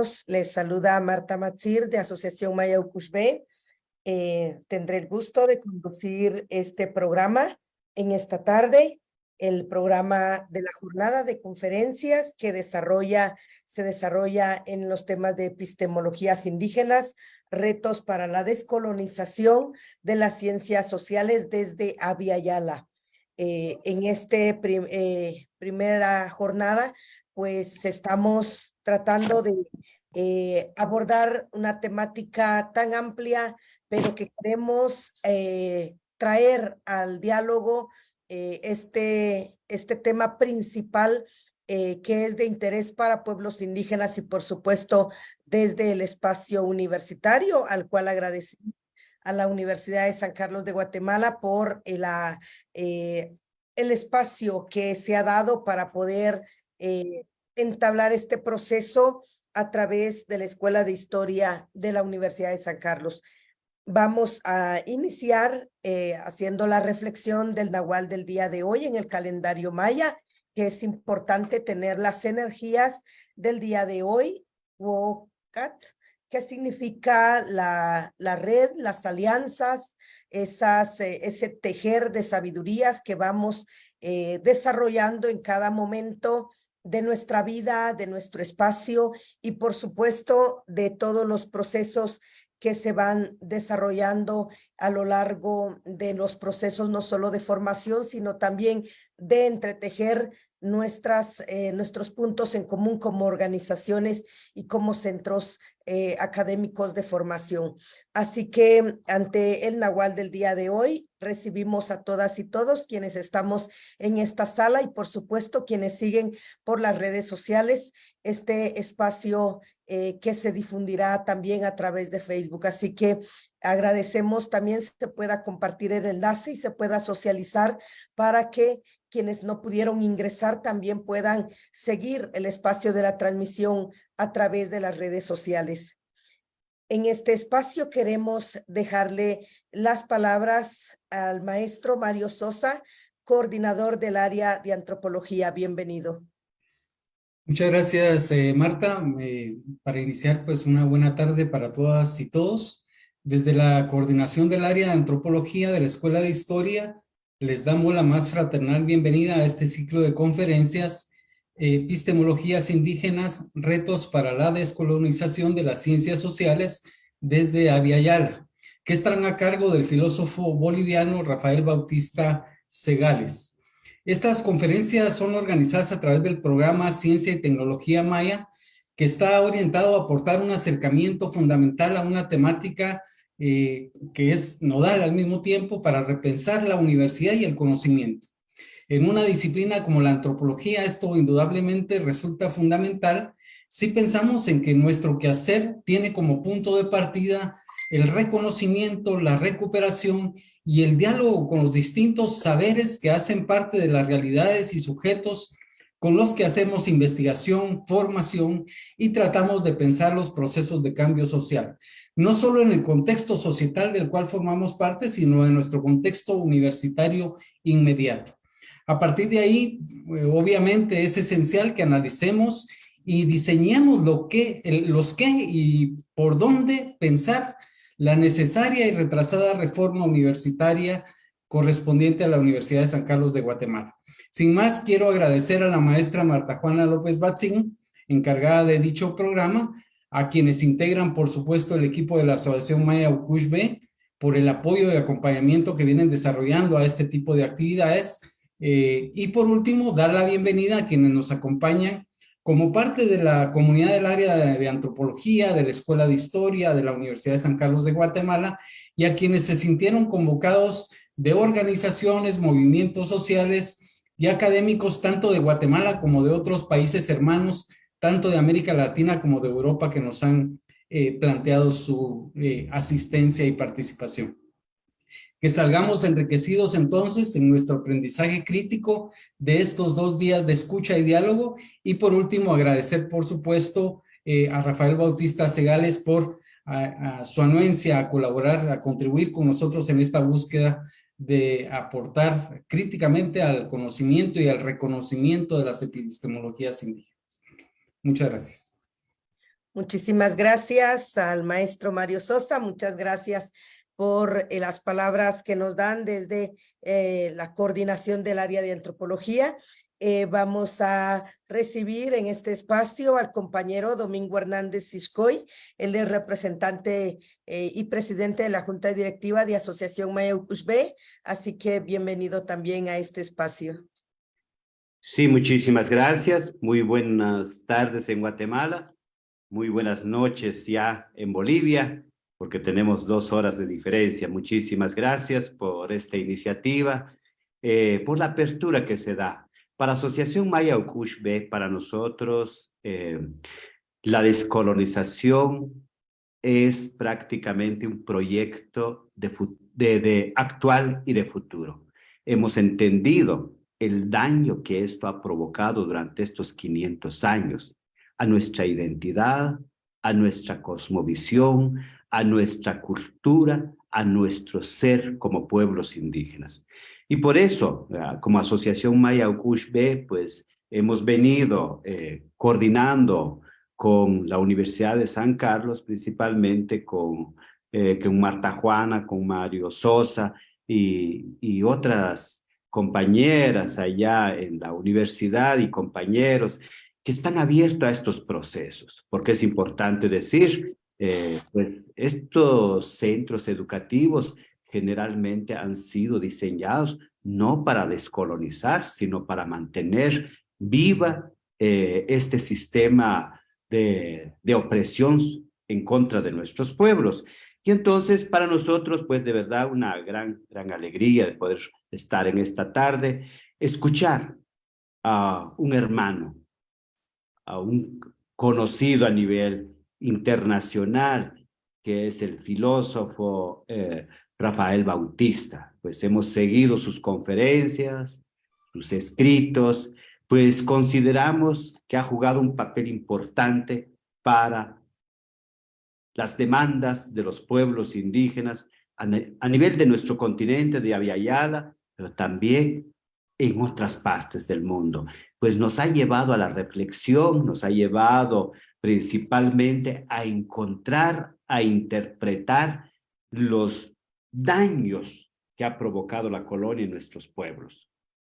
todos. Les saluda Marta Matzir de Asociación Maya Ucushbe. Eh, tendré el gusto de conducir este programa en esta tarde, el programa de la jornada de conferencias que desarrolla, se desarrolla en los temas de epistemologías indígenas, retos para la descolonización de las ciencias sociales desde Abya Yala. Eh, en esta eh, primera jornada, pues estamos tratando de eh, abordar una temática tan amplia, pero que queremos traer al diálogo este, este tema principal que es de interés para pueblos indígenas y por supuesto desde el espacio universitario, al cual agradecemos a la Universidad de San Carlos de Guatemala por el, eh, el espacio que se ha dado para poder eh, entablar este proceso a través de la Escuela de Historia de la Universidad de San Carlos. Vamos a iniciar eh, haciendo la reflexión del Nahual del día de hoy en el calendario maya, que es importante tener las energías del día de hoy, Wokat, qué significa la, la red, las alianzas, eh, ese tejer de sabidurías que vamos eh, desarrollando en cada momento de nuestra vida, de nuestro espacio y por supuesto de todos los procesos que se van desarrollando a lo largo de los procesos no solo de formación, sino también de entretejer nuestras, eh, nuestros puntos en común como organizaciones y como centros eh, académicos de formación. Así que ante el Nahual del día de hoy, recibimos a todas y todos quienes estamos en esta sala y por supuesto quienes siguen por las redes sociales este espacio eh, que se difundirá también a través de Facebook. Así que agradecemos también se pueda compartir el enlace y se pueda socializar para que quienes no pudieron ingresar también puedan seguir el espacio de la transmisión a través de las redes sociales. En este espacio queremos dejarle las palabras al maestro Mario Sosa, coordinador del área de antropología. Bienvenido. Muchas gracias, eh, Marta. Eh, para iniciar, pues una buena tarde para todas y todos. Desde la coordinación del área de antropología de la Escuela de Historia, les damos la más fraternal bienvenida a este ciclo de conferencias Epistemologías indígenas, retos para la descolonización de las ciencias sociales desde Aviala, que estarán a cargo del filósofo boliviano Rafael Bautista Segales. Estas conferencias son organizadas a través del programa Ciencia y Tecnología Maya, que está orientado a aportar un acercamiento fundamental a una temática eh, que es nodal al mismo tiempo para repensar la universidad y el conocimiento. En una disciplina como la antropología, esto indudablemente resulta fundamental si pensamos en que nuestro quehacer tiene como punto de partida el reconocimiento, la recuperación y el diálogo con los distintos saberes que hacen parte de las realidades y sujetos con los que hacemos investigación, formación y tratamos de pensar los procesos de cambio social no solo en el contexto societal del cual formamos parte, sino en nuestro contexto universitario inmediato. A partir de ahí, eh, obviamente es esencial que analicemos y diseñemos lo que, los qué y por dónde pensar la necesaria y retrasada reforma universitaria correspondiente a la Universidad de San Carlos de Guatemala. Sin más, quiero agradecer a la maestra Marta Juana López Batzín, encargada de dicho programa, a quienes integran, por supuesto, el equipo de la Asociación Maya Ucushbe, por el apoyo y acompañamiento que vienen desarrollando a este tipo de actividades. Eh, y por último, dar la bienvenida a quienes nos acompañan como parte de la comunidad del área de, antropología, de la Escuela de Historia, de la Universidad de San Carlos de Guatemala, y a quienes se sintieron convocados de organizaciones, movimientos sociales y académicos, tanto de Guatemala como de otros países hermanos tanto de América Latina como de Europa que nos han eh, planteado su eh, asistencia y participación. Que salgamos enriquecidos entonces en nuestro aprendizaje crítico de estos dos días de escucha y diálogo y por último agradecer por supuesto eh, a Rafael Bautista Segales por su anuencia a colaborar, a contribuir con nosotros en esta búsqueda de aportar críticamente al conocimiento y al reconocimiento de las epistemologías indígenas. Muchas gracias. Muchísimas gracias al maestro Mario Sosa. Muchas gracias por eh, las palabras que nos dan desde eh, la coordinación del área de antropología. Eh, vamos a recibir en este espacio al compañero Domingo Hernández Siscoy. Él es representante y presidente de la Junta Directiva de Asociación Mayaucushbe, así que bienvenido también a este espacio. Sí, muchísimas gracias. Muy buenas tardes en Guatemala. Muy buenas noches ya en Bolivia porque tenemos dos horas de diferencia. Muchísimas gracias por esta iniciativa, eh, por la apertura que se da. Para Asociación Maya Okushbe, para nosotros, eh, la descolonización es prácticamente un proyecto de, de, de actual y de futuro. Hemos entendido el daño que esto ha provocado durante estos 500 años a nuestra identidad, a nuestra cosmovisión, a nuestra cultura, a nuestro ser como pueblos indígenas. Y por eso, ah, como Asociación Maya B, pues hemos venido eh, coordinando con la Universidad de San Carlos, principalmente con, eh, con Marta Juana, con Mario Sosa y, y otras compañeras allá en la universidad y compañeros que están abiertos a estos procesos, porque es importante decir eh, pues estos centros educativos generalmente han sido diseñados no para descolonizar, sino para mantener viva eh, este sistema de, de opresión en contra de nuestros pueblos. Y entonces para nosotros, pues de verdad una gran, gran alegría de poder estar en esta tarde, escuchar a un hermano, a un conocido a nivel internacional, que es el filósofo eh, Rafael Bautista. Pues hemos seguido sus conferencias, sus escritos, pues consideramos que ha jugado un papel importante para las demandas de los pueblos indígenas a, nivel de nuestro continente de Aviala, pero también en otras partes del mundo. Pues nos ha llevado a la reflexión, nos ha llevado principalmente a encontrar, a interpretar los daños que ha provocado la colonia en nuestros pueblos,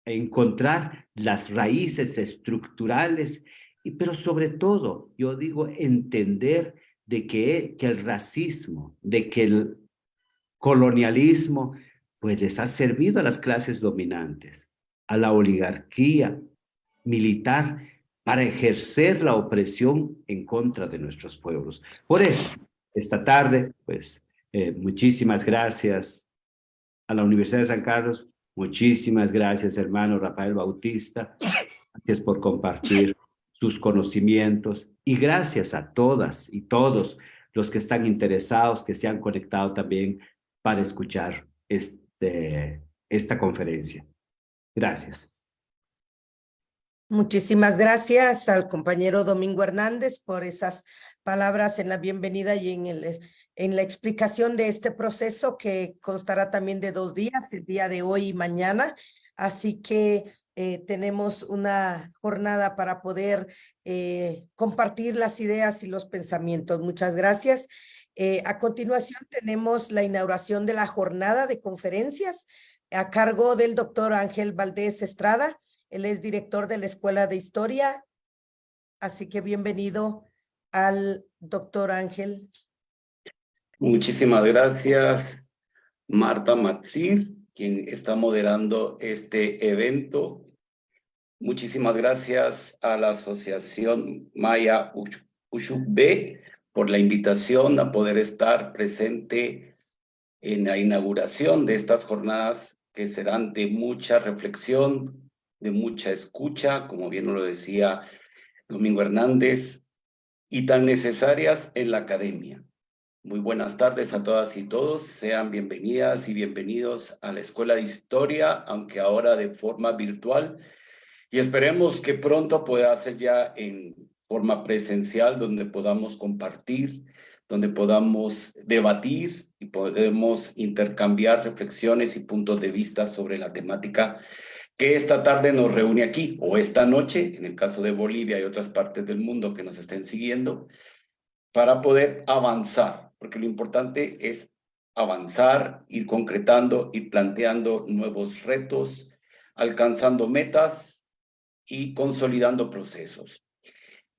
a encontrar las raíces estructurales, y, pero sobre todo, yo digo, entender de que, que el racismo, de que el colonialismo, pues les ha servido a las clases dominantes, a la oligarquía militar, para ejercer la opresión en contra de nuestros pueblos. Por eso, esta tarde, pues, eh, muchísimas gracias a la Universidad de San Carlos, muchísimas gracias, hermano Rafael Bautista, gracias por compartir sus conocimientos y gracias a todas y todos los que están interesados, que se han conectado también para escuchar este, esta conferencia. Gracias. Muchísimas gracias al compañero Domingo Hernández por esas palabras en la bienvenida y en, el, en la explicación de este proceso que constará también de dos días, el día de hoy y mañana. Así que eh, tenemos una jornada para poder eh, compartir las ideas y los pensamientos. Muchas gracias. Eh, a continuación tenemos la inauguración de la jornada de conferencias a cargo del doctor Ángel Valdés Estrada, él es director de la Escuela de Historia, así que bienvenido al doctor Ángel. Muchísimas gracias, Marta Matzir, quien está moderando este evento. Muchísimas gracias a la Asociación Maya B por la invitación a poder estar presente en la inauguración de estas jornadas que serán de mucha reflexión, de mucha escucha, como bien lo decía Domingo Hernández, y tan necesarias en la academia. Muy buenas tardes a todas y todos. Sean bienvenidas y bienvenidos a la Escuela de Historia, aunque ahora de forma virtual. Y esperemos que pronto pueda ser ya en forma presencial, donde podamos compartir, donde podamos debatir y podemos intercambiar reflexiones y puntos de vista sobre la temática que esta tarde nos reúne aquí, o esta noche, en el caso de Bolivia y otras partes del mundo que nos estén siguiendo, para poder avanzar, porque lo importante es avanzar, ir concretando, ir planteando nuevos retos, alcanzando metas y consolidando procesos.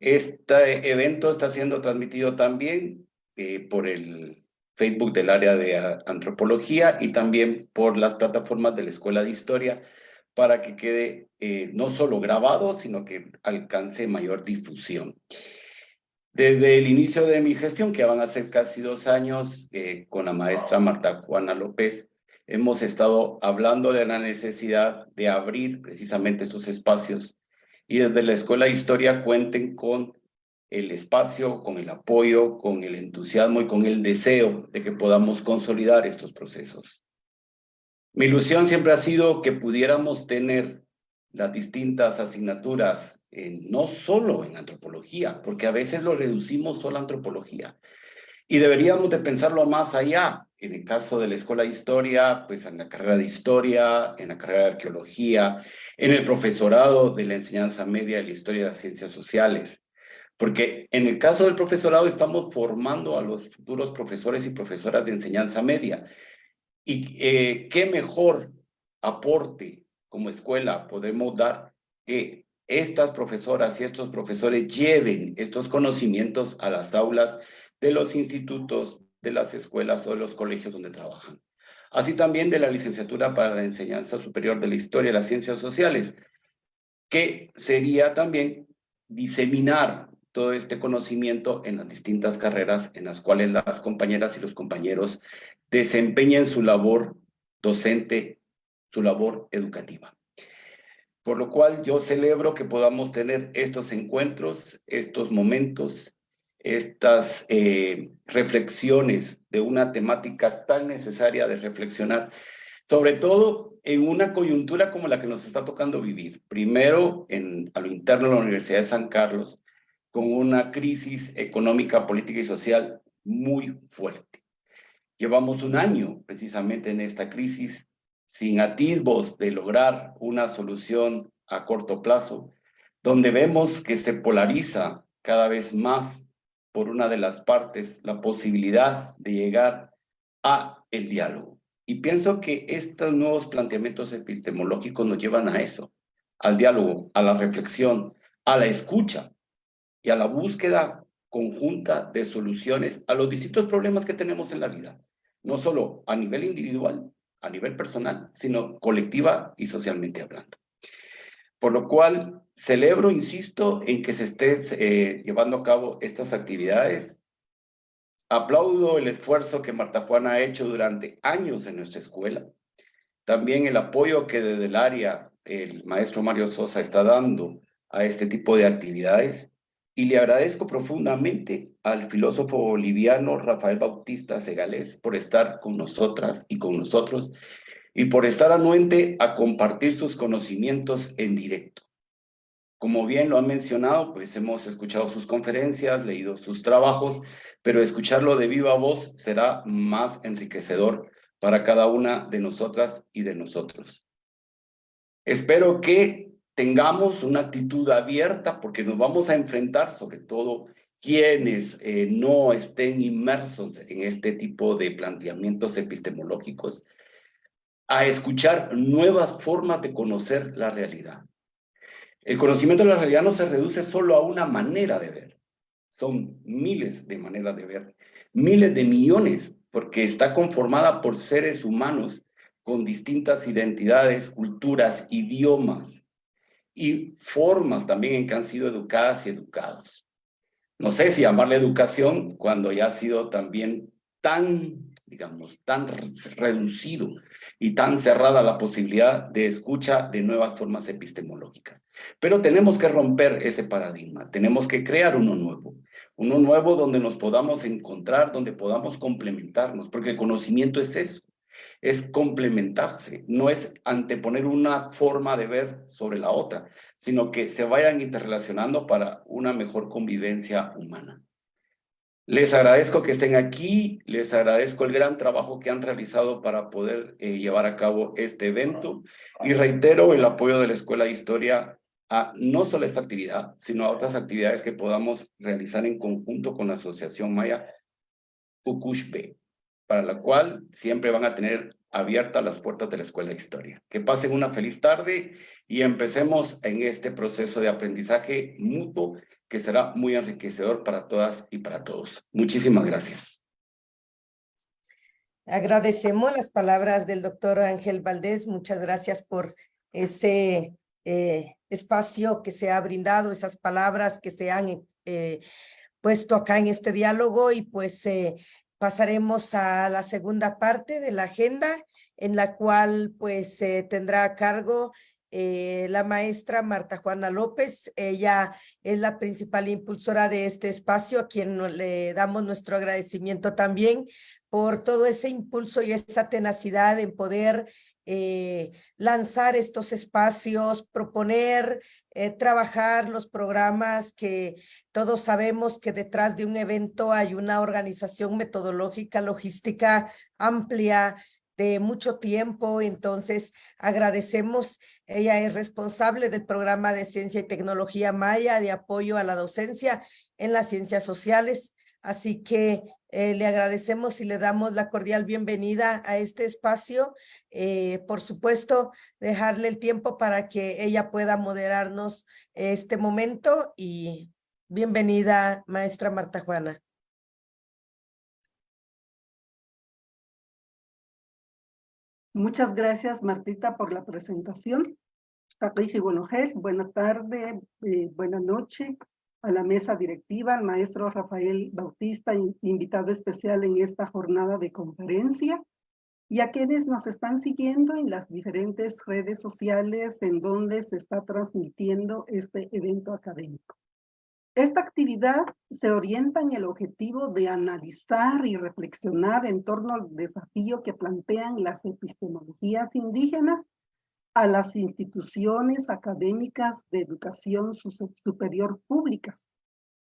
Este evento está siendo transmitido también eh, por el Facebook del área de antropología y también por las plataformas de la Escuela de Historia para que quede eh, no solo grabado, sino que alcance mayor difusión. Desde el inicio de mi gestión, que van a ser casi dos años, eh, con la maestra Marta Juana López, hemos estado hablando de la necesidad de abrir precisamente estos espacios y desde la Escuela de Historia cuenten con el espacio, con el apoyo, con el entusiasmo y con el deseo de que podamos consolidar estos procesos. Mi ilusión siempre ha sido que pudiéramos tener las distintas asignaturas, no solo en antropología, porque a veces lo reducimos solo a antropología. Y deberíamos de pensarlo más allá. En el caso de la Escuela de Historia, pues en la carrera de Historia, en la carrera de Arqueología, en el profesorado de la enseñanza media de la Historia de las Ciencias Sociales. Porque en el caso del profesorado estamos formando a los futuros profesores y profesoras de enseñanza media. Y eh, qué mejor aporte como escuela podemos dar que estas profesoras y estos profesores lleven estos conocimientos a las aulas de los institutos, de las escuelas o de los colegios donde trabajan. Así también de la licenciatura para la enseñanza superior de la historia y las ciencias sociales, que sería también diseminar todo este conocimiento en las distintas carreras en las cuales las compañeras y los compañeros desempeñen su labor docente, su labor educativa. Por lo cual yo celebro que podamos tener estos encuentros, estos momentos, estas eh, reflexiones de una temática tan necesaria de reflexionar, sobre todo en una coyuntura como la que nos está tocando vivir. Primero, en, a lo interno de la Universidad de San Carlos, con una crisis económica, política y social muy fuerte. Llevamos un año precisamente en esta crisis sin atisbos de lograr una solución a corto plazo, donde vemos que se polariza cada vez más por una de las partes la posibilidad de llegar a el diálogo. Y pienso que estos nuevos planteamientos epistemológicos nos llevan a eso, al diálogo, a la reflexión, a la escucha, y a la búsqueda conjunta de soluciones a los distintos problemas que tenemos en la vida, no solo a nivel individual, a nivel personal, sino colectiva y socialmente hablando. Por lo cual, celebro, insisto, en que se esté eh, llevando a cabo estas actividades. Aplaudo el esfuerzo que Marta Juana ha hecho durante años en nuestra escuela. También el apoyo que desde el área el maestro Mario Sosa está dando a este tipo de actividades y le agradezco profundamente al filósofo boliviano Rafael Bautista Segalés por estar con nosotras y con nosotros y por estar anuente a compartir sus conocimientos en directo. Como bien lo han mencionado, pues hemos escuchado sus conferencias, leído sus trabajos, pero escucharlo de viva voz será más enriquecedor para cada una de nosotras y de nosotros. Espero que tengamos una actitud abierta porque nos vamos a enfrentar, sobre todo quienes eh, no estén inmersos en este tipo de planteamientos epistemológicos, a escuchar nuevas formas de conocer la realidad. El conocimiento de la realidad no se reduce solo a una manera de ver, son miles de maneras de ver, miles de millones, porque está conformada por seres humanos con distintas identidades, culturas, idiomas, y formas también en que han sido educadas y educados. No sé si llamarle educación cuando ya ha sido también tan, digamos, tan reducido y tan cerrada la posibilidad de escucha de nuevas formas epistemológicas. Pero tenemos que romper ese paradigma, tenemos que crear uno nuevo, uno nuevo donde nos podamos encontrar, donde podamos complementarnos, porque el conocimiento es eso, es complementarse, no es anteponer una forma de ver sobre la otra, sino que se vayan interrelacionando para una mejor convivencia humana. Les agradezco que estén aquí, les agradezco el gran trabajo que han realizado para poder eh, llevar a cabo este evento y reitero el apoyo de la Escuela de Historia a no solo esta actividad, sino a otras actividades que podamos realizar en conjunto con la Asociación Maya Ucushbe, para la cual siempre van a tener abiertas las puertas de la Escuela de Historia. Que pasen una feliz tarde y empecemos en este proceso de aprendizaje mutuo que será muy enriquecedor para todas y para todos. Muchísimas gracias. Agradecemos las palabras del doctor Ángel Valdés. Muchas gracias por ese eh, espacio que se ha brindado, esas palabras que se han eh, puesto acá en este diálogo y pues eh, pasaremos a la segunda parte de la agenda en la cual pues tendrá a cargo la maestra Marta Juana López. Ella es la principal impulsora de este espacio, a quien le damos nuestro agradecimiento también por todo ese impulso y esa tenacidad en poder eh, lanzar estos espacios, proponer, eh, trabajar los programas que todos sabemos que detrás de un evento hay una organización metodológica, logística amplia de mucho tiempo, entonces agradecemos, ella es responsable del programa de Ciencia y Tecnología Maya de apoyo a la docencia en las ciencias sociales, así que eh, le agradecemos y le damos la cordial bienvenida a este espacio. Eh, por supuesto, dejarle el tiempo para que ella pueda moderarnos este momento y bienvenida, maestra Marta Juana. Muchas gracias, Martita, por la presentación. Buenas tardes, eh, buenas noches a la mesa directiva, al maestro Rafael Bautista, invitado especial en esta jornada de conferencia, y a quienes nos están siguiendo en las diferentes redes sociales en donde se está transmitiendo este evento académico. Esta actividad se orienta en el objetivo de analizar y reflexionar en torno al desafío que plantean las epistemologías indígenas a las instituciones académicas de educación superior públicas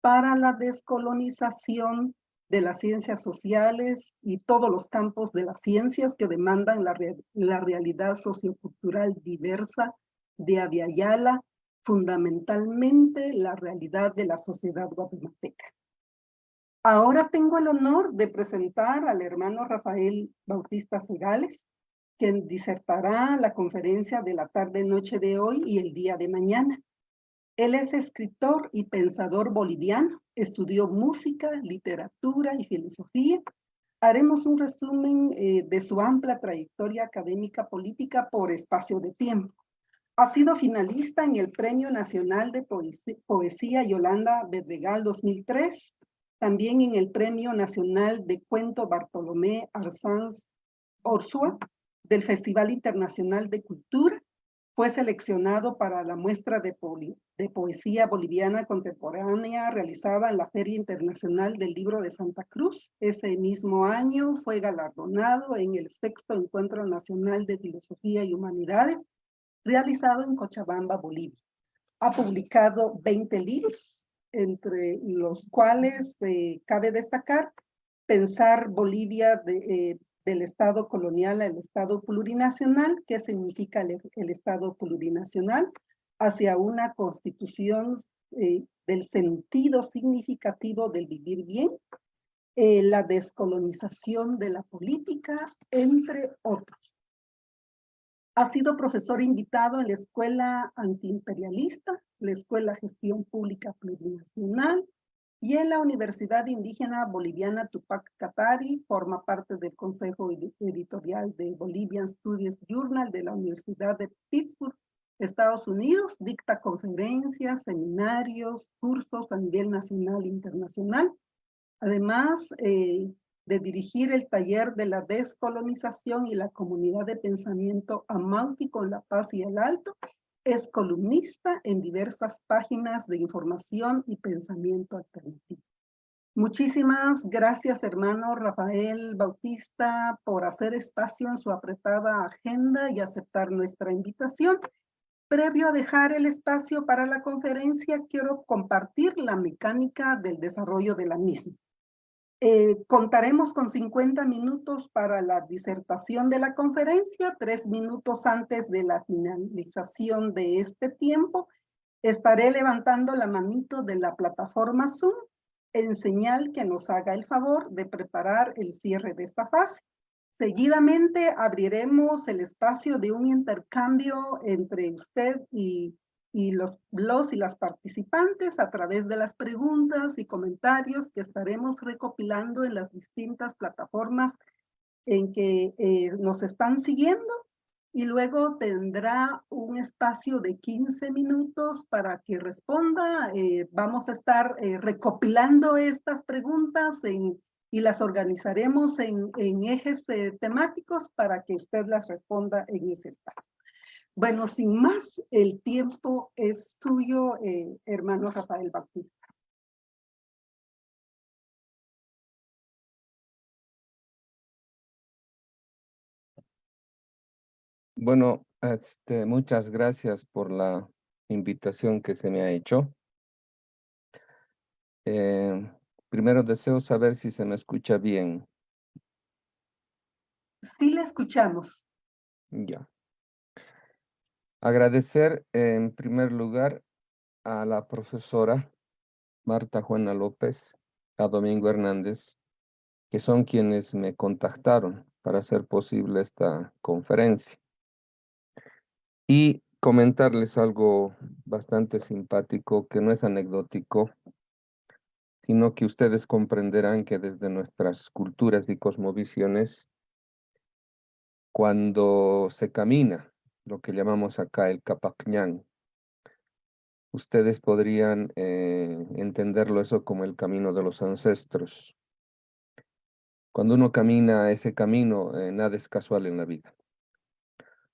para la descolonización de las ciencias sociales y todos los campos de las ciencias que demandan la, la realidad sociocultural diversa de Aviala, fundamentalmente la realidad de la sociedad guatemalteca. Ahora tengo el honor de presentar al hermano Rafael Bautista Segales, quien disertará la conferencia de la tarde-noche de hoy y el día de mañana. Él es escritor y pensador boliviano, estudió música, literatura y filosofía. Haremos un resumen eh, de su amplia trayectoria académica política por espacio de tiempo. Ha sido finalista en el Premio Nacional de Poesía, Poesía Yolanda Bedregal 2003, también en el Premio Nacional de Cuento Bartolomé Arsanz Orsua del Festival Internacional de Cultura. Fue seleccionado para la muestra de, poesía boliviana contemporánea realizada en la Feria Internacional del Libro de Santa Cruz. Ese mismo año fue galardonado en el sexto Encuentro Nacional de Filosofía y Humanidades realizado en Cochabamba, Bolivia. Ha publicado 20 libros, entre los cuales eh, cabe destacar Pensar Bolivia de, eh, del Estado colonial al Estado plurinacional. ¿Qué significa el, Estado plurinacional? Hacia una constitución eh, del sentido significativo del vivir bien, eh, la descolonización de la política, entre otros. Ha sido profesor invitado en la Escuela Antiimperialista, la Escuela Gestión Pública Plurinacional, y en la Universidad Indígena Boliviana Tupac Katari forma parte del Consejo Editorial de Bolivian Studies Journal de la Universidad de Pittsburgh, Estados Unidos, dicta conferencias, seminarios, cursos a nivel nacional e internacional, además eh, de dirigir el taller de la descolonización y la comunidad de pensamiento Amauti con la paz y el alto, es columnista en diversas páginas de información y pensamiento alternativo. Muchísimas gracias, hermano Rafael Bautista, por hacer espacio en su apretada agenda y aceptar nuestra invitación. Previo a dejar el espacio para la conferencia, quiero compartir la mecánica del desarrollo de la misma. Eh, contaremos con 50 minutos para la disertación de la conferencia, tres minutos antes de la finalización de este tiempo, Estaré levantando la manito de la plataforma Zoom en señal que nos haga el favor de preparar el cierre de esta fase. Seguidamente abriremos el espacio de un intercambio entre usted y, y los, los y las participantes a través de las preguntas y comentarios que estaremos recopilando en las distintas plataformas en que eh, nos están siguiendo y luego tendrá un espacio de 15 minutos para que responda. Eh, vamos a estar eh, recopilando estas preguntas en, y las organizaremos en, en ejes eh, temáticos para que usted las responda en ese espacio. Bueno, sin más, el tiempo es tuyo, hermano Rafael Bautista. Bueno, este, muchas gracias por la invitación que se me ha hecho. Eh, primero deseo saber si se me escucha bien. Sí, le escuchamos. Ya. Agradecer en primer lugar a la profesora Marta Juana López, a Domingo Hernández, que son quienes me contactaron para hacer posible esta conferencia. Y comentarles algo bastante simpático que no es anecdótico, sino que ustedes comprenderán que desde nuestras culturas y cosmovisiones, cuando se camina, lo que llamamos acá el Capacñán, ustedes podrían eh, entenderlo eso como el camino de los ancestros. Cuando uno camina ese camino, eh, nada es casual en la vida.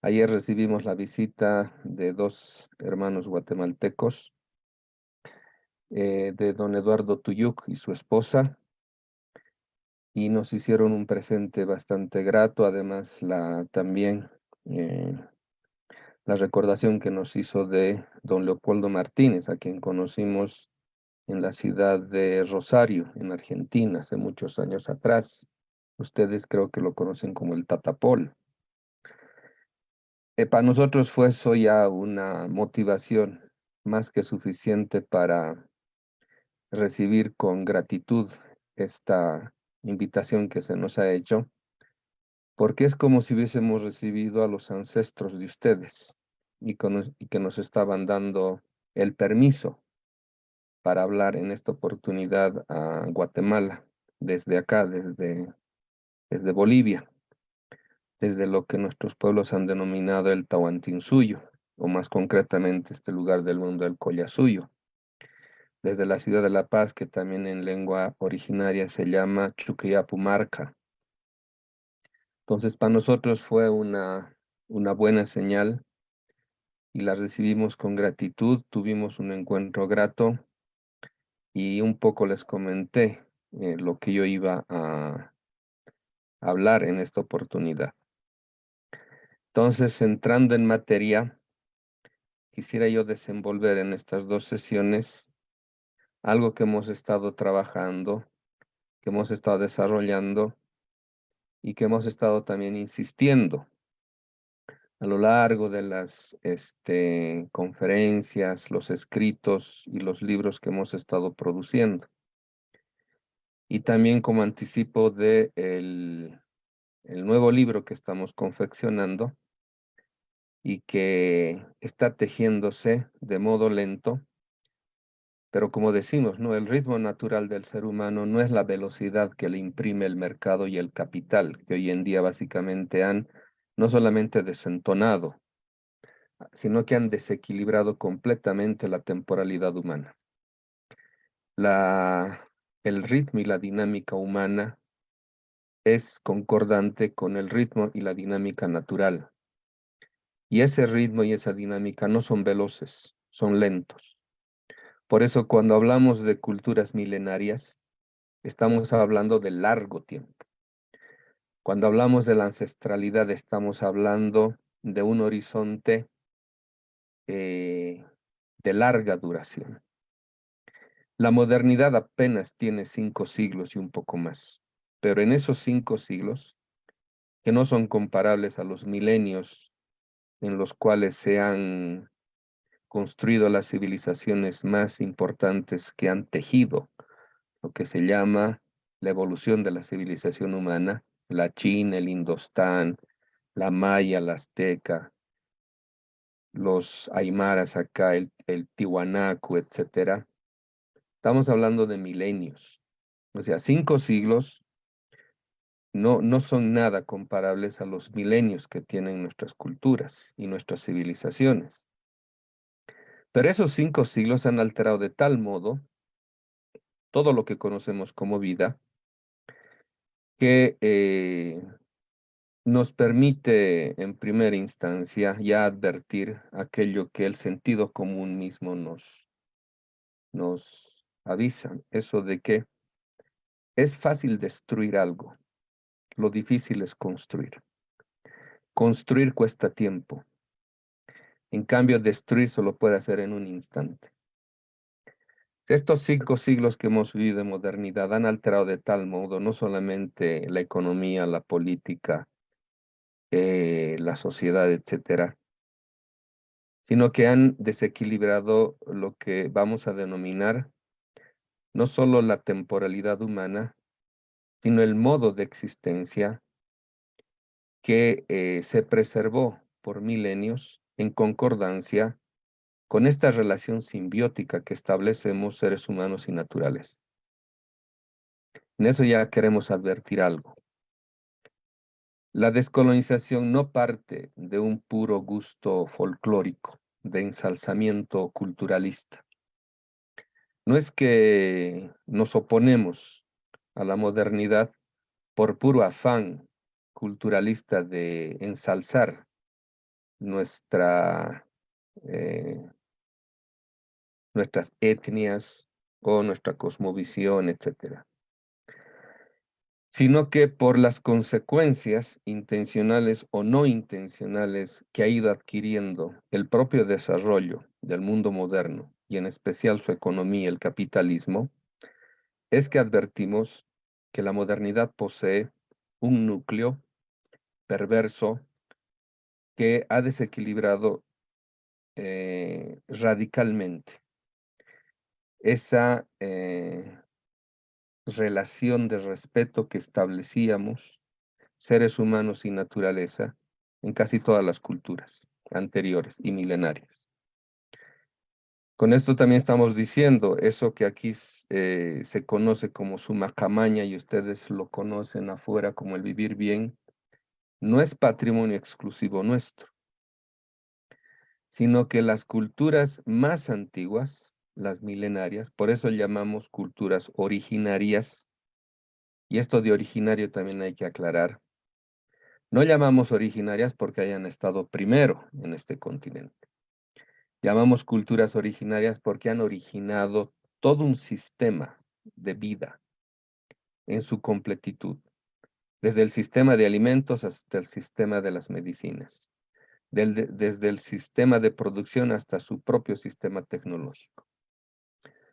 Ayer recibimos la visita de dos hermanos guatemaltecos, eh, de don Eduardo Tuyuk y su esposa, y nos hicieron un presente bastante grato, además la, también la recordación que nos hizo de don Leopoldo Martínez, a quien conocimos en la ciudad de Rosario, en Argentina, hace muchos años atrás. Ustedes creo que lo conocen como el Tatapol. Eh, para nosotros fue eso ya una motivación más que suficiente para recibir con gratitud esta invitación que se nos ha hecho, porque es como si hubiésemos recibido a los ancestros de ustedes y, que nos estaban dando el permiso para hablar en esta oportunidad a Guatemala, desde acá, desde, desde Bolivia desde lo que nuestros pueblos han denominado el Tahuantinsuyo, o más concretamente este lugar del mundo, el Collasuyo. Desde la ciudad de La Paz, que también en lengua originaria se llama Chuquiapumarca. Entonces, para nosotros fue una, una buena señal y la recibimos con gratitud, tuvimos un encuentro grato y un poco les comenté eh, lo que yo iba a hablar en esta oportunidad. Entonces, entrando en materia, quisiera yo desenvolver en estas dos sesiones algo que hemos estado trabajando, que hemos estado desarrollando y que hemos estado también insistiendo a lo largo de las este, conferencias, los escritos y los libros que hemos estado produciendo. Y también como anticipo de el nuevo libro que estamos confeccionando, y que está tejiéndose de modo lento, pero como decimos, ¿no? el ritmo natural del ser humano no es la velocidad que le imprime el mercado y el capital, que hoy en día básicamente han no solamente desentonado, sino que han desequilibrado completamente la temporalidad humana. La, el ritmo y la dinámica humana es concordante con el ritmo y la dinámica natural. Y ese ritmo y esa dinámica no son veloces, son lentos. Por eso cuando hablamos de culturas milenarias, estamos hablando de largo tiempo. Cuando hablamos de la ancestralidad, estamos hablando de un horizonte eh, de larga duración. La modernidad apenas tiene cinco siglos y un poco más, pero en esos cinco siglos, que no son comparables a los milenios en los cuales se han construido las civilizaciones más importantes que han tejido lo que se llama la evolución de la civilización humana, la China, el Indostán, la Maya, la Azteca, los Aymaras acá, el, el Tiwanaku, etcétera. Estamos hablando de milenios. O sea, cinco siglos no, no son nada comparables a los milenios que tienen nuestras culturas y nuestras civilizaciones. Pero esos cinco siglos han alterado de tal modo todo lo que conocemos como vida, que eh, nos permite en primera instancia ya advertir aquello que el sentido común mismo nos, nos avisa, eso de que es fácil destruir algo, lo difícil es construir. Construir cuesta tiempo. En cambio, destruir solo puede hacer en un instante. Estos cinco siglos que hemos vivido de modernidad han alterado de tal modo no solamente la economía, la política, eh, la sociedad, etcétera, sino que han desequilibrado lo que vamos a denominar no solo la temporalidad humana, sino el modo de existencia que eh, se preservó por milenios en concordancia con esta relación simbiótica que establecemos seres humanos y naturales. En eso ya queremos advertir algo. La descolonización no parte de un puro gusto folclórico, de ensalzamiento culturalista. No es que nos oponemos a la modernidad por puro afán culturalista de ensalzar nuestra, eh, nuestras etnias o nuestra cosmovisión, etc. Sino que por las consecuencias intencionales o no intencionales que ha ido adquiriendo el propio desarrollo del mundo moderno y en especial su economía, el capitalismo, es que advertimos que la modernidad posee un núcleo perverso que ha desequilibrado eh, radicalmente esa eh, relación de respeto que establecíamos seres humanos y naturaleza en casi todas las culturas anteriores y milenarias. Con esto también estamos diciendo eso que aquí eh, se conoce como suma camaña y ustedes lo conocen afuera como el vivir bien, no es patrimonio exclusivo nuestro, sino que las culturas más antiguas, las milenarias, por eso llamamos culturas originarias, y esto de originario también hay que aclarar, no llamamos originarias porque hayan estado primero en este continente. Llamamos culturas originarias porque han originado todo un sistema de vida en su completitud desde el sistema de alimentos hasta el sistema de las medicinas, desde el sistema de producción hasta su propio sistema tecnológico.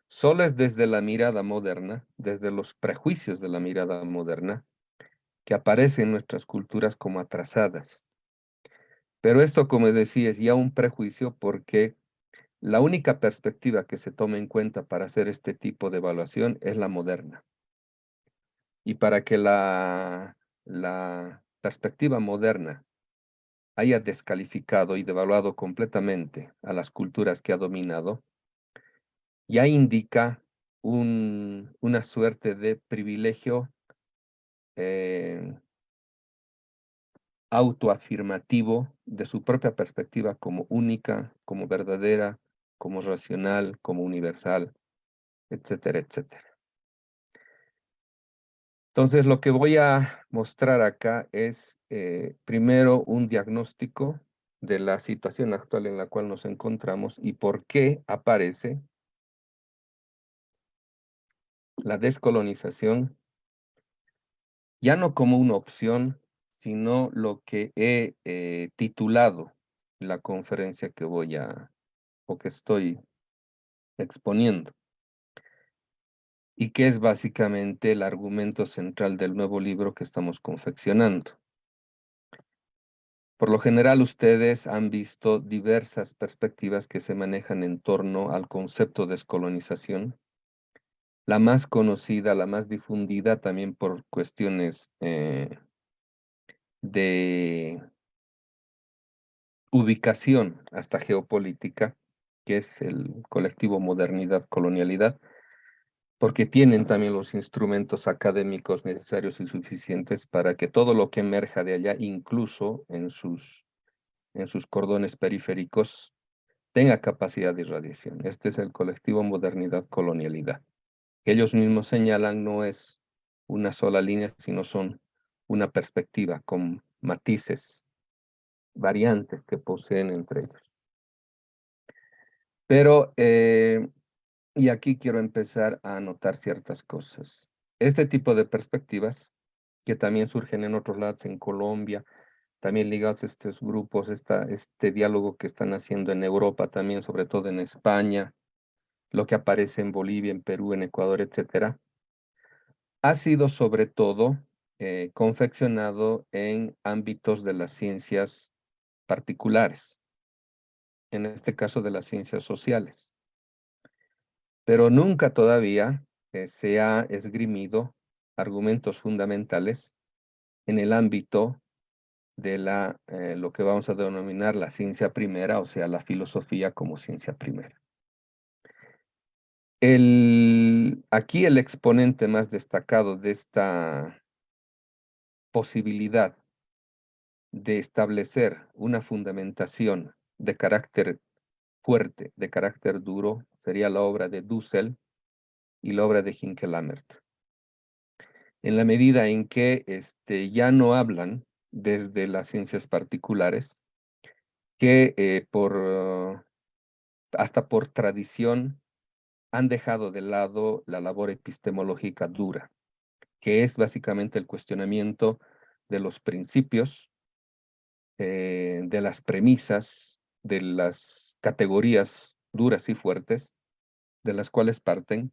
Solo es desde la mirada moderna, desde los prejuicios de la mirada moderna, que aparecen nuestras culturas como atrasadas. Pero esto, como decía, es ya un prejuicio porque la única perspectiva que se toma en cuenta para hacer este tipo de evaluación es la moderna. Y para que la, la perspectiva moderna haya descalificado y devaluado completamente a las culturas que ha dominado, ya indica un, una suerte de privilegio eh, autoafirmativo de su propia perspectiva como única, como verdadera, como racional, como universal, etcétera, etcétera. Entonces, lo que voy a mostrar acá es eh, primero un diagnóstico de la situación actual en la cual nos encontramos y por qué aparece la descolonización ya no como una opción, sino lo que he eh, titulado la conferencia que voy a, o que estoy exponiendo y que es básicamente el argumento central del nuevo libro que estamos confeccionando. Por lo general, ustedes han visto diversas perspectivas que se manejan en torno al concepto de descolonización. La más conocida, la más difundida también por cuestiones eh, de ubicación hasta geopolítica, que es el colectivo Modernidad Colonialidad, porque tienen también los instrumentos académicos necesarios y suficientes para que todo lo que emerja de allá, incluso en sus, en sus cordones periféricos, tenga capacidad de irradiación. Este es el colectivo Modernidad Colonialidad. Que ellos mismos señalan no es una sola línea, sino son una perspectiva con matices, variantes que poseen entre ellos. Pero eh, y aquí quiero empezar a anotar ciertas cosas. Este tipo de perspectivas, que también surgen en otros lados, en Colombia, también ligados a estos grupos, esta, este diálogo que están haciendo en Europa, también sobre todo en España, lo que aparece en Bolivia, en Perú, en Ecuador, etcétera, ha sido sobre todo eh, confeccionado en ámbitos de las ciencias particulares, en este caso de las ciencias sociales pero nunca todavía eh, se ha esgrimido argumentos fundamentales en el ámbito de la, eh, lo que vamos a denominar la ciencia primera, o sea, la filosofía como ciencia primera. Aquí el exponente más destacado de esta posibilidad de establecer una fundamentación de carácter fuerte, de carácter duro, sería la obra de Dussel y la obra de Hinkelamert. En la medida en que este, ya no hablan desde las ciencias particulares, que eh, por, hasta por tradición han dejado de lado la labor epistemológica dura, que es básicamente el cuestionamiento de los principios, eh, de las premisas, de las categorías duras y fuertes, de las cuales parten,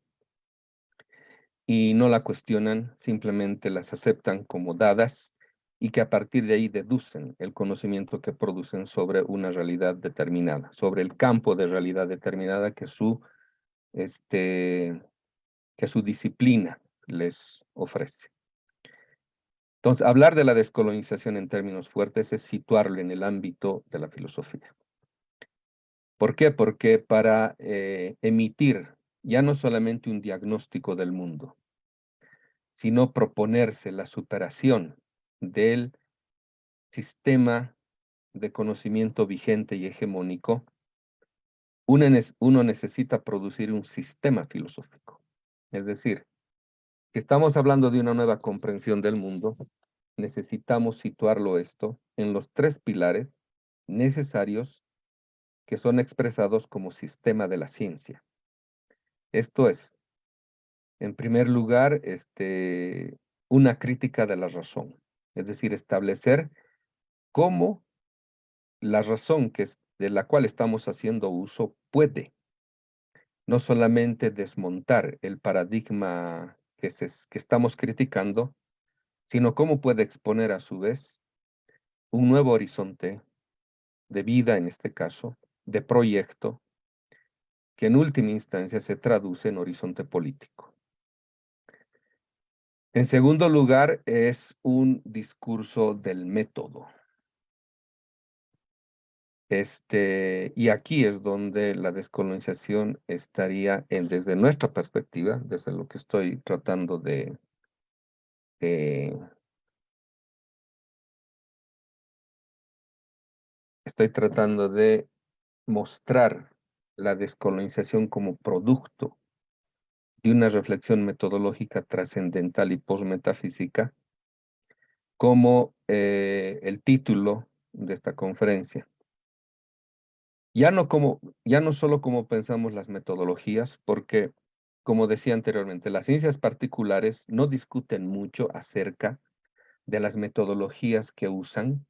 y no la cuestionan, simplemente las aceptan como dadas y que a partir de ahí deducen el conocimiento que producen sobre una realidad determinada, sobre el campo de realidad determinada que su, este, que su disciplina les ofrece. Entonces, hablar de la descolonización en términos fuertes es situarlo en el ámbito de la filosofía. ¿Por qué? Porque para eh, emitir ya no solamente un diagnóstico del mundo, sino proponerse la superación del sistema de conocimiento vigente y hegemónico, uno necesita producir un sistema filosófico. Es decir, estamos hablando de una nueva comprensión del mundo, necesitamos situarlo esto en los tres pilares necesarios que son expresados como sistema de la ciencia. Esto es, en primer lugar, este, una crítica de la razón, es decir, establecer cómo la razón que es, de la cual estamos haciendo uso puede no solamente desmontar el paradigma que, que estamos criticando, sino cómo puede exponer a su vez un nuevo horizonte de vida en este caso, de proyecto que en última instancia se traduce en horizonte político. En segundo lugar, es un discurso del método. Este, y aquí es donde la descolonización estaría, en, desde nuestra perspectiva, desde lo que estoy tratando de, estoy tratando de mostrar la descolonización como producto de una reflexión metodológica trascendental y postmetafísica como eh, el título de esta conferencia. Ya no, como, ya no solo como pensamos las metodologías, porque, como decía anteriormente, las ciencias particulares no discuten mucho acerca de las metodologías que usan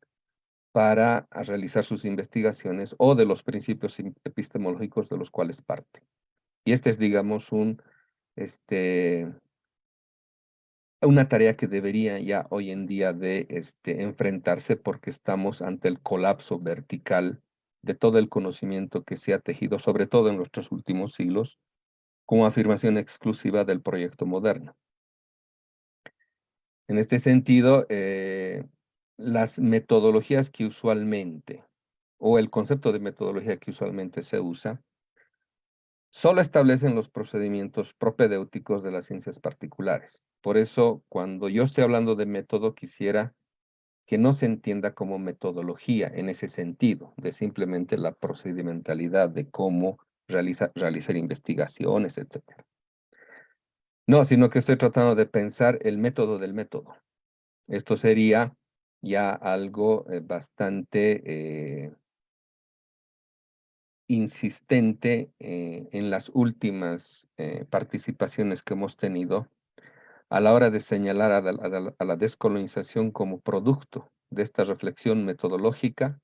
para realizar sus investigaciones o de los principios epistemológicos de los cuales parte. Y este es, digamos, un, este, una tarea que debería ya hoy en día de este, enfrentarse porque estamos ante el colapso vertical de todo el conocimiento que se ha tejido, sobre todo en nuestros últimos siglos, como afirmación exclusiva del proyecto moderno. En este sentido, eh, las metodologías que usualmente, o el concepto de metodología que usualmente se usa, solo establecen los procedimientos propedéuticos de las ciencias particulares. Por eso, cuando yo estoy hablando de método, quisiera que no se entienda como metodología en ese sentido, de simplemente la procedimentalidad de cómo realizar investigaciones, etc. No, sino que estoy tratando de pensar el método del método. Esto sería ya algo eh, bastante eh, insistente eh, en las últimas participaciones que hemos tenido a la hora de señalar a la, descolonización como producto de esta reflexión metodológica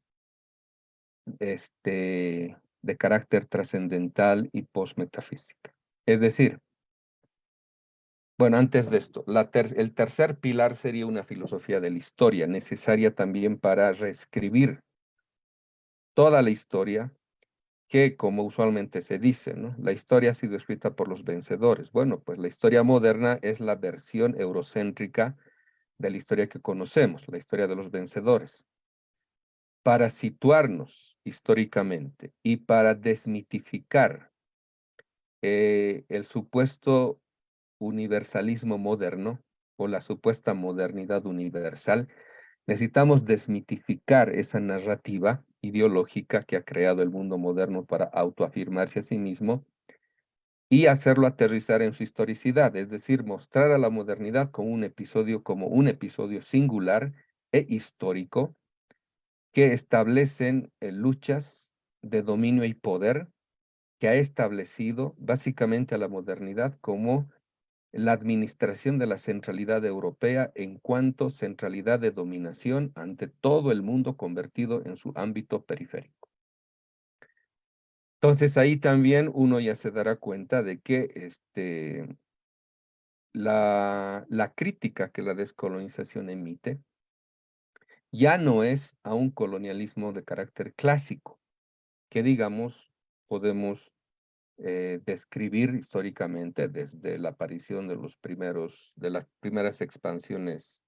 este, de carácter trascendental y postmetafísica. Es decir, bueno, antes de esto, el tercer pilar sería una filosofía de la historia, necesaria también para reescribir toda la historia que, como usualmente se dice, la historia ha sido escrita por los vencedores. Bueno, pues la historia moderna es la versión eurocéntrica de la historia que conocemos, la historia de los vencedores. Para situarnos históricamente y para desmitificar eh, el supuesto universalismo moderno o la supuesta modernidad universal, necesitamos desmitificar esa narrativa ideológica que ha creado el mundo moderno para autoafirmarse a sí mismo y hacerlo aterrizar en su historicidad, es decir, mostrar a la modernidad como un episodio, como un episodio singular e histórico que establecen eh, luchas de dominio y poder que ha establecido básicamente a la modernidad como la administración de la centralidad europea en cuanto centralidad de dominación ante todo el mundo convertido en su ámbito periférico. Entonces ahí también uno ya se dará cuenta de que este, la, la crítica que la descolonización emite ya no es a un colonialismo de carácter clásico, que digamos podemos eh, describir históricamente desde la aparición de los primeros, de las primeras expansiones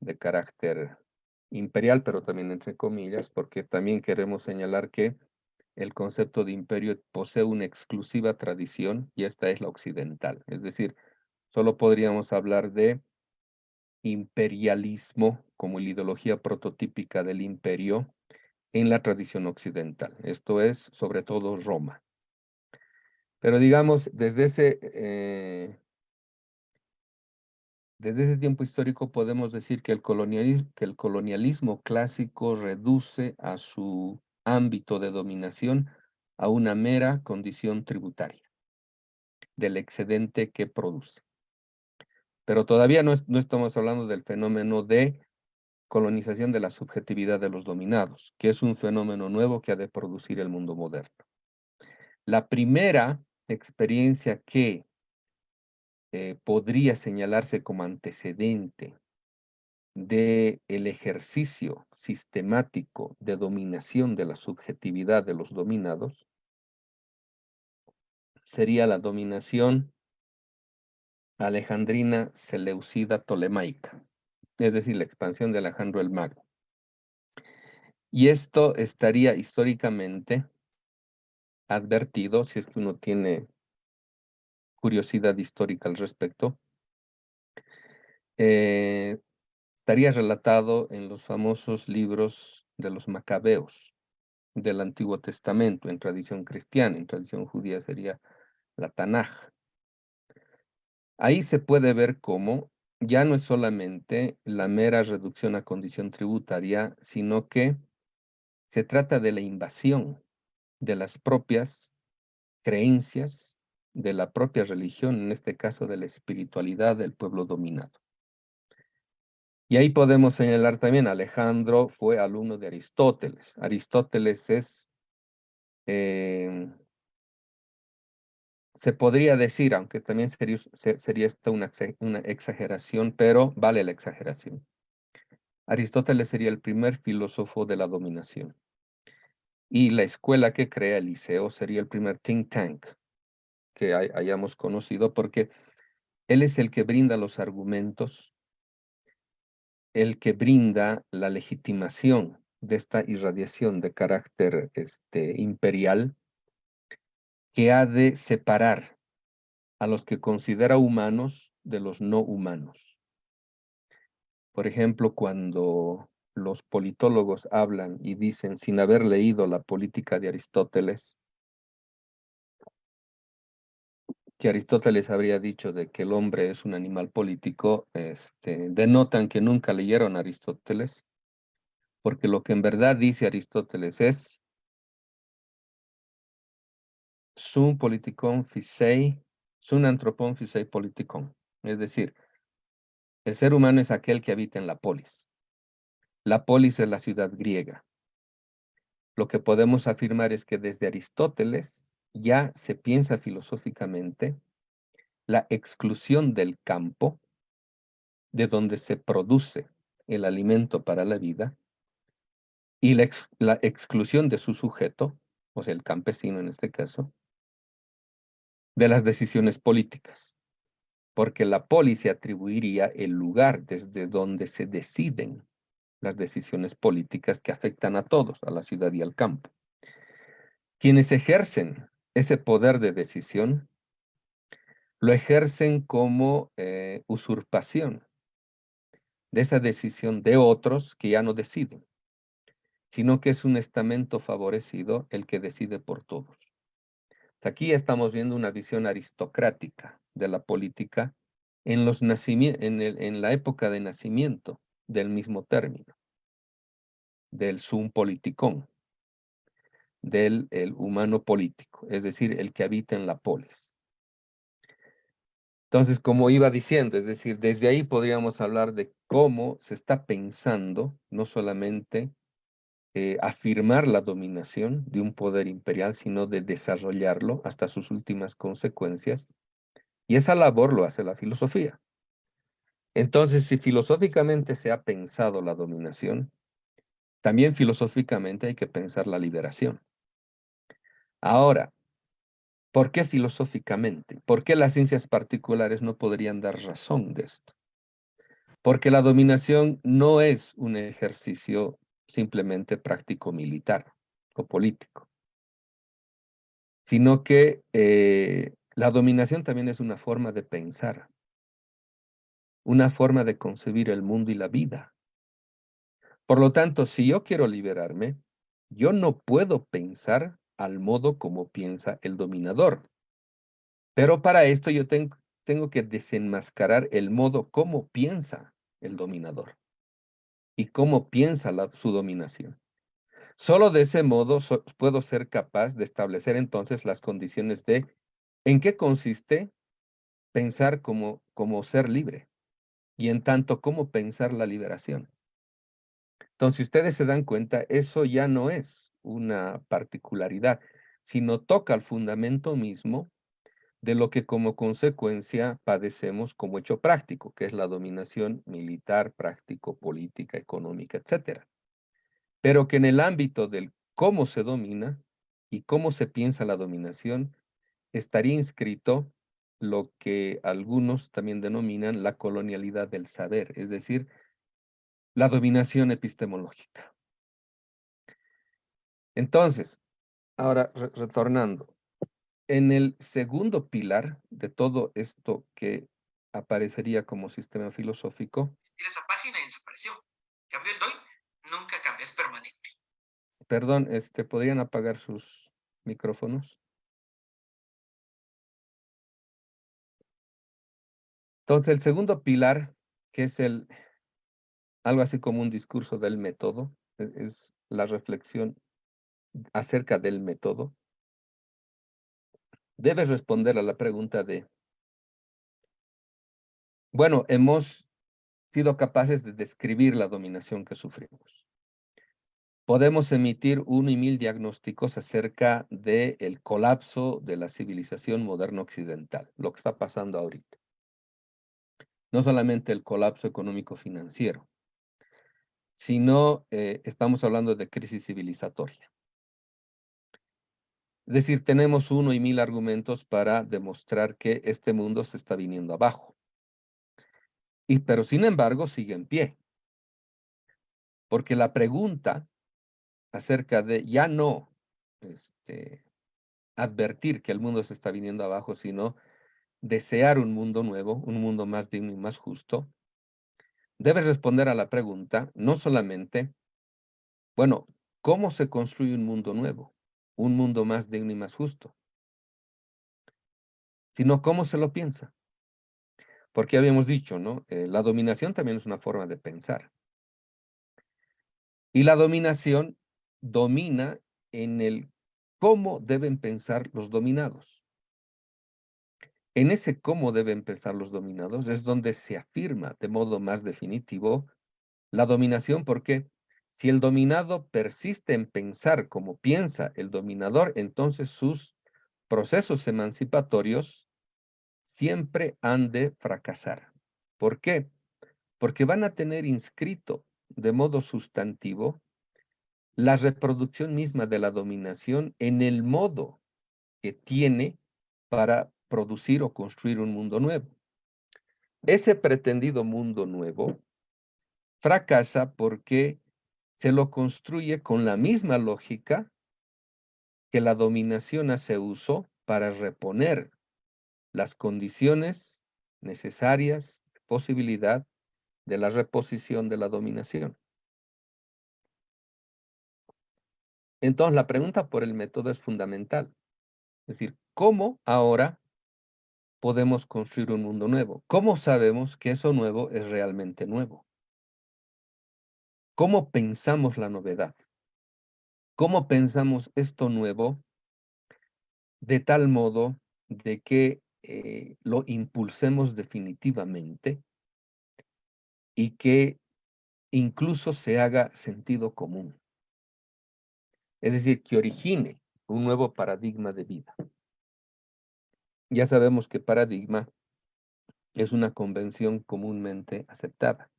de carácter imperial, pero también entre comillas, porque también queremos señalar que el concepto de imperio posee una exclusiva tradición y esta es la occidental. Es decir, solo podríamos hablar de imperialismo como la ideología prototípica del imperio en la tradición occidental. Esto es sobre todo Roma. Pero digamos, desde ese, eh, desde ese tiempo histórico podemos decir que el, colonialismo, que el colonialismo clásico reduce a su ámbito de dominación a una mera condición tributaria del excedente que produce. Pero todavía no, no estamos hablando del fenómeno de colonización de la subjetividad de los dominados, que es un fenómeno nuevo que ha de producir el mundo moderno. La primera experiencia que eh, podría señalarse como antecedente de el ejercicio sistemático de dominación de la subjetividad de los dominados sería la dominación alejandrina seleucida tolemaica, es decir, la expansión de Alejandro el Mago. Y esto estaría históricamente advertido, si es que uno tiene curiosidad histórica al respecto, eh, estaría relatado en los famosos libros de los macabeos del Antiguo Testamento, en tradición cristiana, en tradición judía sería la Tanaj. Ahí se puede ver cómo ya no es solamente la mera reducción a condición tributaria, sino que se trata de la invasión de las propias creencias de la propia religión, en este caso de la espiritualidad del pueblo dominado. Y ahí podemos señalar también, Alejandro fue alumno de Aristóteles. Aristóteles es, eh, se podría decir, aunque también sería, sería esto una, una exageración, pero vale la exageración. Aristóteles sería el primer filósofo de la dominación. Y la escuela que crea el liceo sería el primer think tank que hayamos conocido, porque él es el que brinda los argumentos, el que brinda la legitimación de esta irradiación de carácter este, imperial que ha de separar a los que considera humanos de los no humanos. Por ejemplo, cuando los politólogos hablan y dicen, sin haber leído la política de Aristóteles, que Aristóteles habría dicho de que el hombre es un animal político, este, denotan que nunca leyeron Aristóteles, porque lo que en verdad dice Aristóteles es sum politikon phisei, sum antropon phisei politikon. Es decir, el ser humano es aquel que habita en la polis. La polis es la ciudad griega. Lo que podemos afirmar es que desde Aristóteles ya se piensa filosóficamente la exclusión del campo de donde se produce el alimento para la vida y la, la exclusión de su sujeto, o sea, el campesino en este caso, de las decisiones políticas, porque la polis se atribuiría el lugar desde donde se deciden las decisiones políticas que afectan a todos, a la ciudad y al campo. Quienes ejercen ese poder de decisión, lo ejercen como eh, usurpación de esa decisión de otros que ya no deciden, sino que es un estamento favorecido el que decide por todos. Aquí estamos viendo una visión aristocrática de la política en, los en, el, en la época de nacimiento del mismo término, del sum politicón, del el humano político, es decir, el que habita en la polis. Entonces, como iba diciendo, es decir, desde ahí podríamos hablar de cómo se está pensando no solamente eh, afirmar la dominación de un poder imperial, sino de desarrollarlo hasta sus últimas consecuencias. Y esa labor lo hace la filosofía. Entonces, si filosóficamente se ha pensado la dominación, también filosóficamente hay que pensar la liberación. Ahora, ¿por qué filosóficamente? ¿Por qué las ciencias particulares no podrían dar razón de esto? Porque la dominación no es un ejercicio simplemente práctico militar o político, sino que eh, la dominación también es una forma de pensar, una forma de concebir el mundo y la vida. Por lo tanto, si yo quiero liberarme, yo no puedo pensar al modo como piensa el dominador. Pero para esto yo tengo, tengo que desenmascarar el modo como piensa el dominador y cómo piensa su dominación. Solo de ese modo puedo ser capaz de establecer entonces las condiciones de en qué consiste pensar como, como ser libre y en tanto cómo pensar la liberación. Entonces, ustedes se dan cuenta, eso ya no es una particularidad, sino toca el fundamento mismo de lo que como consecuencia padecemos como hecho práctico, que es la dominación militar, práctico, política, económica, etc. Pero que en el ámbito del cómo se domina y cómo se piensa la dominación, estaría inscrito lo que algunos también denominan la colonialidad del saber, es decir, la dominación epistemológica. Entonces, ahora retornando, en el segundo pilar de todo esto que aparecería como sistema filosófico. esa página y desapareció. Cambio el DOI, nunca cambia, es permanente. Perdón, este, ¿podrían apagar sus micrófonos? Entonces, el segundo pilar, que es el algo así como un discurso del método, e, es la reflexión acerca del método, debes responder a la pregunta de, bueno, hemos sido capaces de describir la dominación que sufrimos. podemos emitir uno y mil diagnósticos acerca del el colapso de la civilización moderna occidental, lo que está pasando ahorita. No solamente el colapso económico-financiero, sino eh, estamos hablando de crisis civilizatoria. Es decir, tenemos uno y mil argumentos para demostrar que este mundo se está viniendo abajo. Y, pero sin embargo sigue en pie. Porque la pregunta acerca de ya no este, advertir que el mundo se está viniendo abajo, sino desear un mundo nuevo, un mundo más digno y más justo, debes responder a la pregunta no solamente, bueno, ¿cómo se construye un mundo nuevo? Un mundo más digno y más justo. Sino cómo se lo piensa. Porque habíamos dicho, ¿no? Eh, la dominación también es una forma de pensar. Y la dominación domina en el cómo deben pensar los dominados. En ese cómo deben pensar los dominados es donde se afirma de modo más definitivo la dominación, porque si el dominado persiste en pensar como piensa el dominador, entonces sus procesos emancipatorios siempre han de fracasar. ¿Por qué? Porque van a tener inscrito de modo sustantivo la reproducción misma de la dominación en el modo que tiene para producir o construir un mundo nuevo. Ese pretendido mundo nuevo fracasa porque se lo construye con la misma lógica que la dominación hace uso para reponer las condiciones necesarias, posibilidad de la reposición de la dominación. Entonces, la pregunta por el método es fundamental. Es decir, ¿cómo ahora podemos construir un mundo nuevo? ¿Cómo sabemos que eso nuevo es realmente nuevo? ¿Cómo pensamos la novedad? ¿Cómo pensamos esto nuevo de tal modo de que eh, lo impulsemos definitivamente y que incluso se haga sentido común? Es decir, que origine un nuevo paradigma de vida. Ya sabemos que paradigma es una convención comúnmente aceptada.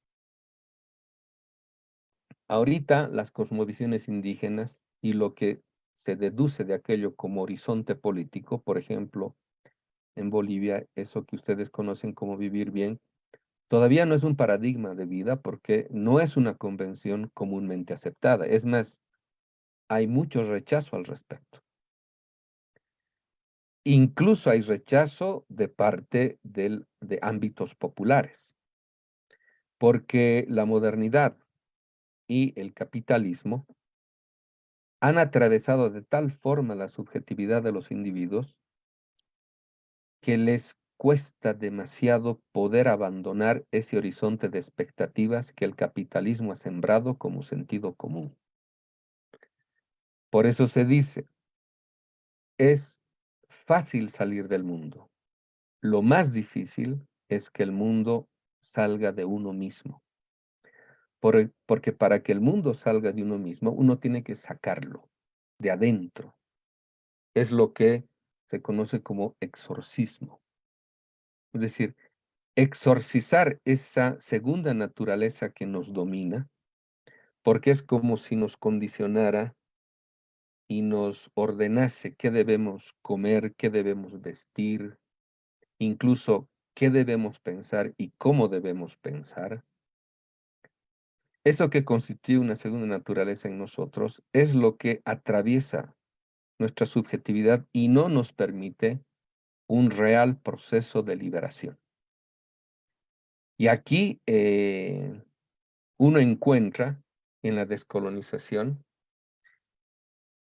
Ahorita las cosmovisiones indígenas y lo que se deduce de aquello como horizonte político, por ejemplo, en Bolivia, eso que ustedes conocen como vivir bien, todavía no es un paradigma de vida porque no es una convención comúnmente aceptada. Es más, hay mucho rechazo al respecto. Incluso hay rechazo de parte de ámbitos populares, porque la modernidad y el capitalismo han atravesado de tal forma la subjetividad de los individuos que les cuesta demasiado poder abandonar ese horizonte de expectativas que el capitalismo ha sembrado como sentido común. Por eso se dice, es fácil salir del mundo. Lo más difícil es que el mundo salga de uno mismo. porque para que el mundo salga de uno mismo, uno tiene que sacarlo de adentro. Es lo que se conoce como exorcismo. Es decir, exorcizar esa segunda naturaleza que nos domina, porque es como si nos condicionara y nos ordenase qué debemos comer, qué debemos vestir, incluso qué debemos pensar y cómo debemos pensar, eso que constituye una segunda naturaleza en nosotros es lo que atraviesa nuestra subjetividad y no nos permite un real proceso de liberación. Y aquí eh, uno encuentra en la descolonización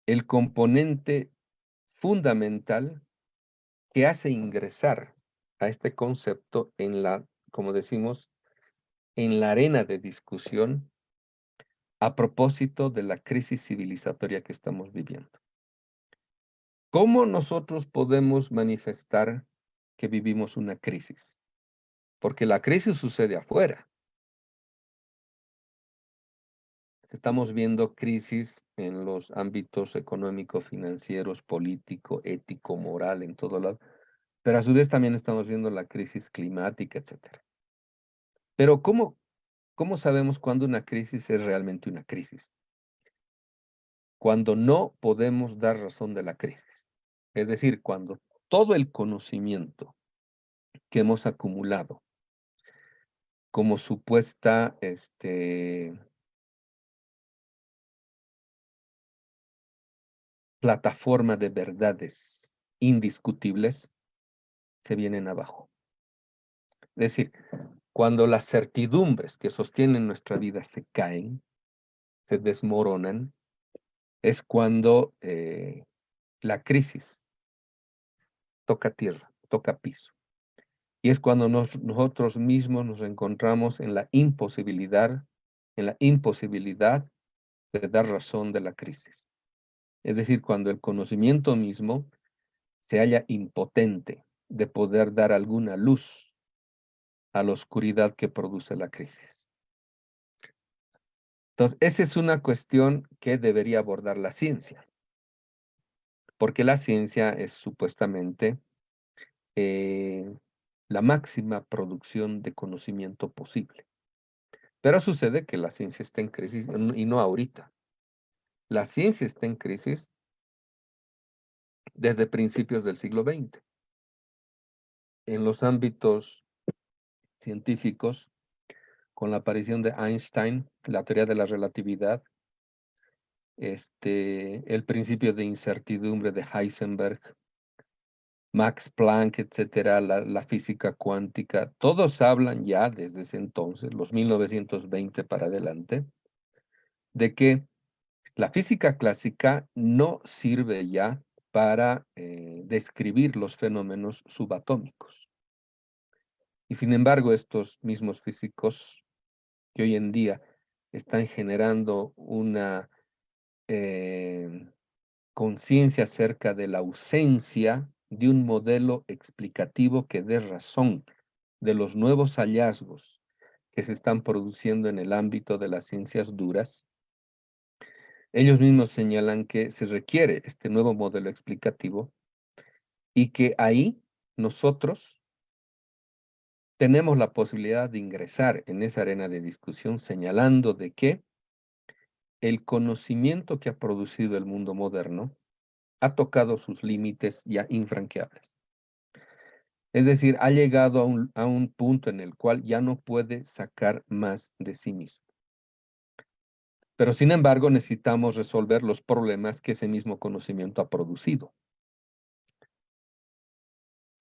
el componente fundamental que hace ingresar a este concepto en la, como decimos, en la arena de discusión a propósito de la crisis civilizatoria que estamos viviendo. ¿Cómo nosotros podemos manifestar que vivimos una crisis? Porque la crisis sucede afuera. Estamos viendo crisis en los ámbitos económico, financieros, político, ético, moral, en todo lado. Pero a su vez también estamos viendo la crisis climática, etcétera. Pero ¿cómo, cómo sabemos cuándo una crisis es realmente una crisis? Cuando no podemos dar razón de la crisis. Es decir, cuando todo el conocimiento que hemos acumulado como supuesta este, plataforma de verdades indiscutibles se vienen abajo. Es decir, cuando las certidumbres que sostienen nuestra vida se caen, se desmoronan, es cuando eh, la crisis toca tierra, toca piso. Y es cuando nosotros mismos nos encontramos en la imposibilidad, en la imposibilidad de dar razón de la crisis. Es decir, cuando el conocimiento mismo se halla impotente de poder dar alguna luz a la oscuridad que produce la crisis. Entonces, esa es una cuestión que debería abordar la ciencia, porque la ciencia es supuestamente eh, la máxima producción de conocimiento posible. Pero sucede que la ciencia está en crisis y no ahorita. La ciencia está en crisis desde principios del siglo XX. En los ámbitos científicos, con la aparición de Einstein, la teoría de la relatividad, este, el principio de incertidumbre de Heisenberg, Max Planck, etcétera, la, la, física cuántica, todos hablan ya desde ese entonces, los 1920 para adelante, de que la física clásica no sirve ya para eh, describir los fenómenos subatómicos. Y sin embargo, estos mismos físicos que hoy en día están generando una eh, conciencia acerca de la ausencia de un modelo explicativo que dé razón de los nuevos hallazgos que se están produciendo en el ámbito de las ciencias duras, ellos mismos señalan que se requiere este nuevo modelo explicativo y que ahí nosotros tenemos la posibilidad de ingresar en esa arena de discusión señalando de que el conocimiento que ha producido el mundo moderno ha tocado sus límites ya infranqueables. Es decir, ha llegado a un, a un punto en el cual ya no puede sacar más de sí mismo. Pero sin embargo, necesitamos resolver los problemas que ese mismo conocimiento ha producido.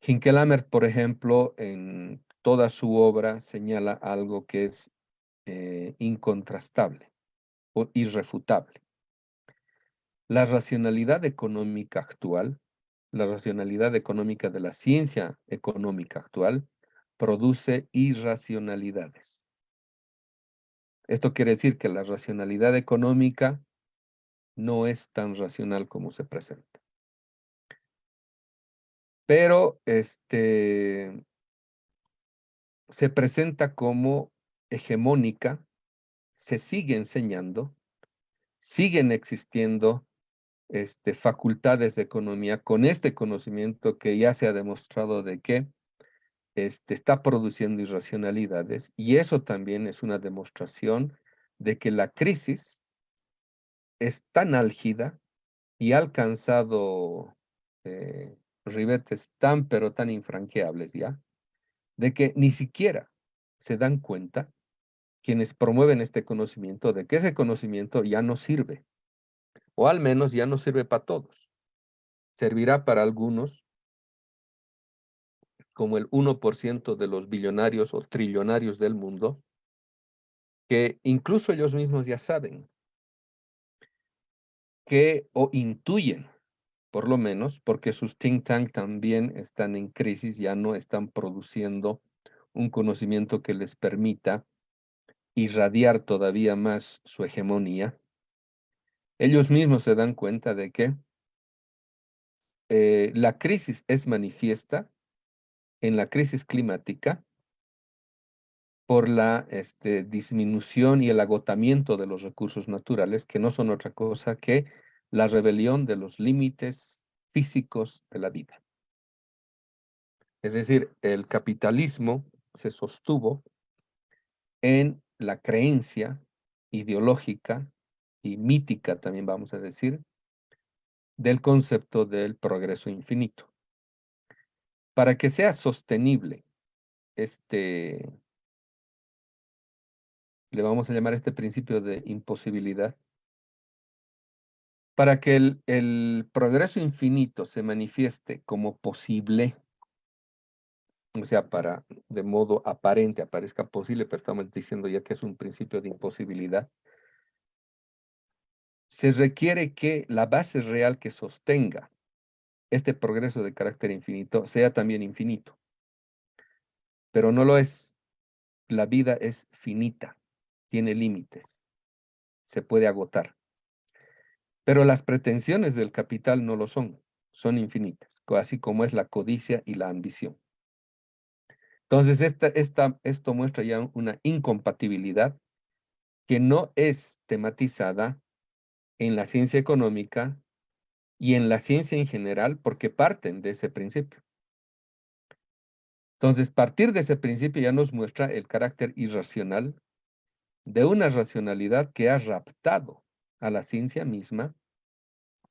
Hinkelamert, por ejemplo, en toda su obra señala algo que es eh, incontrastable o irrefutable. La racionalidad económica actual, la racionalidad económica de la ciencia económica actual, produce irracionalidades. Esto quiere decir que la racionalidad económica no es tan racional como se presenta. Pero este, se presenta como hegemónica, se sigue enseñando, siguen existiendo este, facultades de economía con este conocimiento que ya se ha demostrado de que este, está produciendo irracionalidades y eso también es una demostración de que la crisis es tan álgida y ha alcanzado eh, ribetes tan pero tan infranqueables ya, de que ni siquiera se dan cuenta quienes promueven este conocimiento de que ese conocimiento ya no sirve, o al menos ya no sirve para todos. Servirá para algunos, como el 1% de los billonarios o trillonarios del mundo, que incluso ellos mismos ya saben que o intuyen, por lo menos, porque sus think tank también están en crisis, ya no están produciendo un conocimiento que les permita irradiar todavía más su hegemonía. Ellos mismos se dan cuenta de que eh, la crisis es manifiesta en la crisis climática por la este, disminución y el agotamiento de los recursos naturales, que no son otra cosa que la rebelión de los límites físicos de la vida. Es decir, el capitalismo se sostuvo en la creencia ideológica y mítica, también vamos a decir, del concepto del progreso infinito. Para que sea sostenible este, le vamos a llamar este principio de imposibilidad, para que el, el progreso infinito se manifieste como posible, o sea, para de modo aparente aparezca posible, pero estamos diciendo ya que es un principio de imposibilidad, se requiere que la base real que sostenga este progreso de carácter infinito sea también infinito. Pero no lo es. La vida es finita, tiene límites, se puede agotar. Pero las pretensiones del capital no lo son, son infinitas, así como es la codicia y la ambición. Entonces, esta, esto muestra ya una incompatibilidad que no es tematizada en la ciencia económica y en la ciencia en general porque parten de ese principio. Entonces, partir de ese principio ya nos muestra el carácter irracional de una racionalidad que ha raptado a la ciencia misma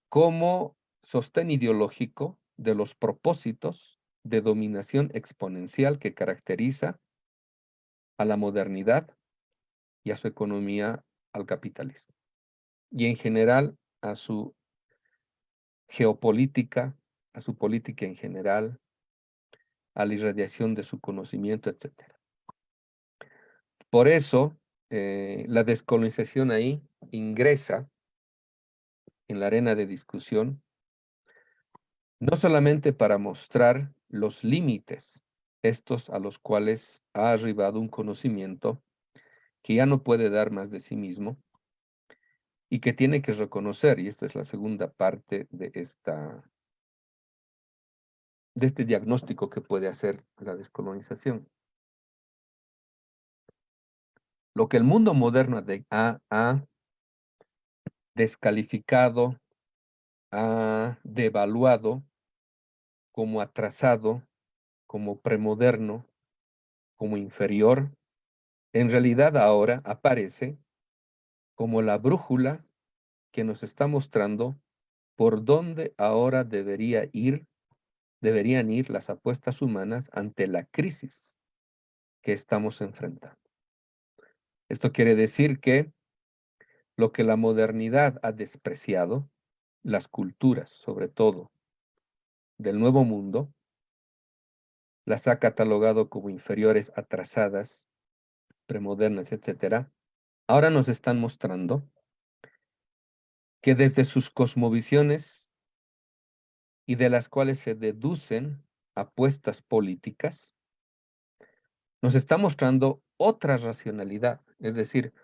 como sostén ideológico de los propósitos de dominación exponencial que caracteriza a la modernidad y a su economía al capitalismo y en general a su geopolítica, a su política en general, a la irradiación de su conocimiento, etc. Por eso, eh, la descolonización ahí ingresa en la arena de discusión, no solamente para mostrar los límites, estos a los cuales ha arribado un conocimiento que ya no puede dar más de sí mismo, y que tiene que reconocer, y esta es la segunda parte de, esta, de este diagnóstico que puede hacer la descolonización. Lo que el mundo moderno ha, ha descalificado, ha devaluado como atrasado, como premoderno, como inferior, en realidad ahora aparece como la brújula que nos está mostrando por dónde ahora debería ir, deberían ir las apuestas humanas ante la crisis que estamos enfrentando. Esto quiere decir que lo que la modernidad ha despreciado, las culturas sobre todo del nuevo mundo, las ha catalogado como inferiores, atrasadas, premodernas, etcétera, ahora nos están mostrando que desde sus cosmovisiones y de las cuales se deducen apuestas políticas, nos está mostrando otra racionalidad, es decir,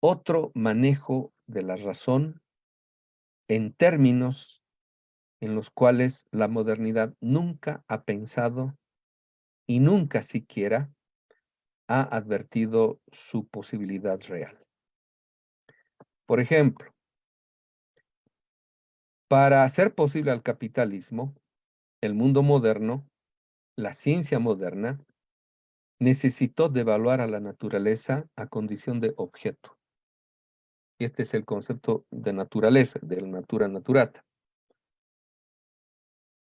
otro manejo de la razón en términos en los cuales la modernidad nunca ha pensado y nunca siquiera ha advertido su posibilidad real. Por ejemplo, para hacer posible al capitalismo, el mundo moderno, la ciencia moderna, necesitó devaluar a la naturaleza a condición de objeto. Este es el concepto de naturaleza, del natura naturata.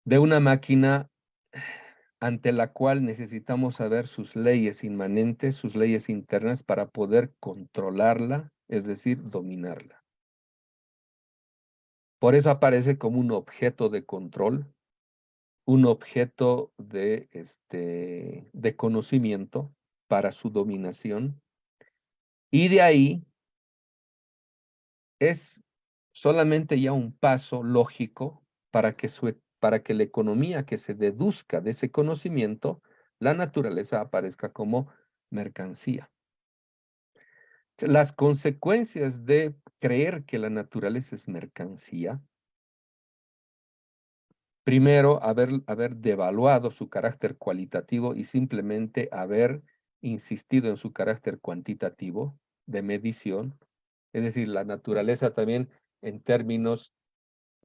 De una máquina ante la cual necesitamos saber sus leyes inmanentes, sus leyes internas para poder controlarla, es decir, dominarla. Por eso aparece como un objeto de control, un objeto de, este, de conocimiento para su dominación. Y de ahí es solamente ya un paso lógico para que su para que la economía que se deduzca de ese conocimiento, la naturaleza aparezca como mercancía. Las consecuencias de creer que la naturaleza es mercancía, primero, haber, haber devaluado su carácter cualitativo y simplemente haber insistido en su carácter cuantitativo de medición, es decir, la naturaleza también en términos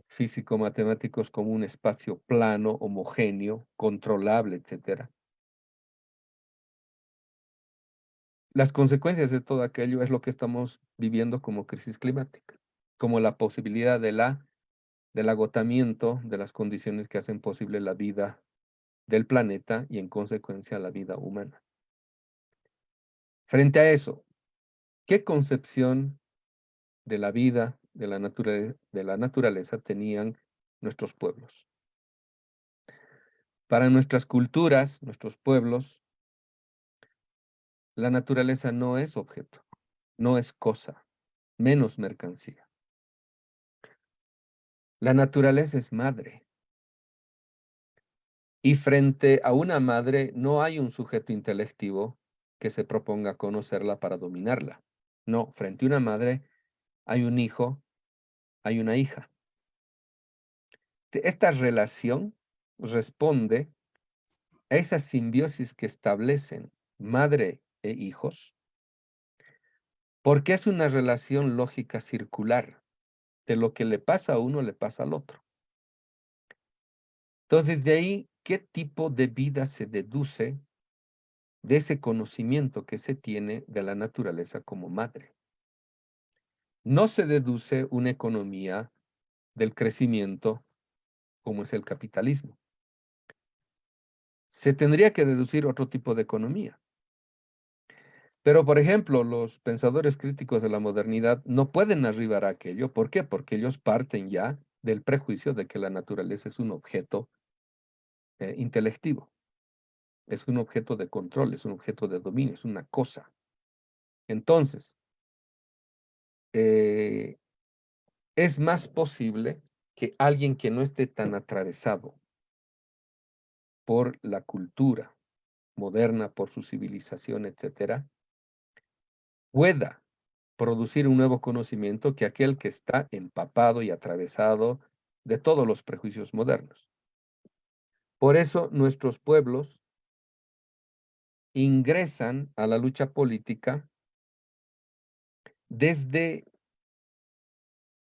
físico-matemáticos como un espacio plano, homogéneo, controlable, etc. Las consecuencias de todo aquello es lo que estamos viviendo como crisis climática, como la posibilidad de la, del agotamiento de las condiciones que hacen posible la vida del planeta y en consecuencia la vida humana. Frente a eso, ¿qué concepción de la vida, de la, naturaleza, de la naturaleza tenían nuestros pueblos? Para nuestras culturas, nuestros pueblos, la naturaleza no es objeto, no es cosa, menos mercancía. La naturaleza es madre. Y frente a una madre no hay un sujeto intelectivo que se proponga conocerla para dominarla. No, frente a una madre hay un hijo, hay una hija. Esta relación responde a esa simbiosis que establecen madre e hijos, porque es una relación lógica circular. De lo que le pasa a uno, le pasa al otro. Entonces, de ahí, ¿qué tipo de vida se deduce de ese conocimiento que se tiene de la naturaleza como madre. No se deduce una economía del crecimiento como es el capitalismo. Se tendría que deducir otro tipo de economía. Pero, por ejemplo, los pensadores críticos de la modernidad no pueden arribar a aquello. ¿Por qué? Porque ellos parten ya del prejuicio de que la naturaleza es un objeto eh, intelectivo es un objeto de control, es un objeto de dominio, es una cosa. Entonces, eh, es más posible que alguien que no esté tan atravesado por la cultura moderna, por su civilización, etcétera, pueda producir un nuevo conocimiento que aquel que está empapado y atravesado de todos los prejuicios modernos. Por eso nuestros pueblos ingresan a la lucha política desde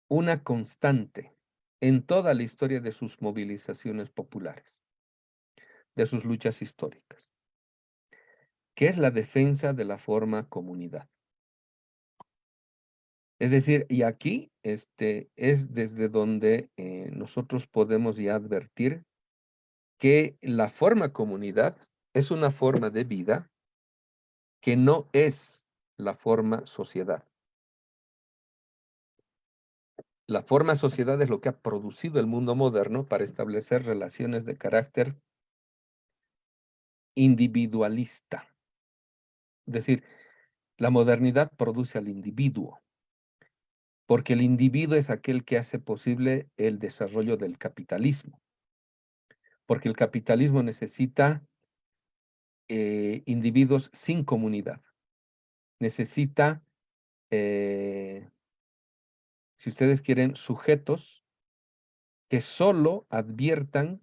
una constante en toda la historia de sus movilizaciones populares, de sus luchas históricas, que es la defensa de la forma comunidad. Es decir, y aquí este, es desde donde eh, nosotros podemos ya advertir que la forma comunidad es una forma de vida que no es la forma sociedad. La forma sociedad es lo que ha producido el mundo moderno para establecer relaciones de carácter individualista. Es decir, la modernidad produce al individuo, porque el individuo es aquel que hace posible el desarrollo del capitalismo, porque el capitalismo necesita eh, individuos sin comunidad. Necesita, eh, si ustedes quieren, sujetos que solo adviertan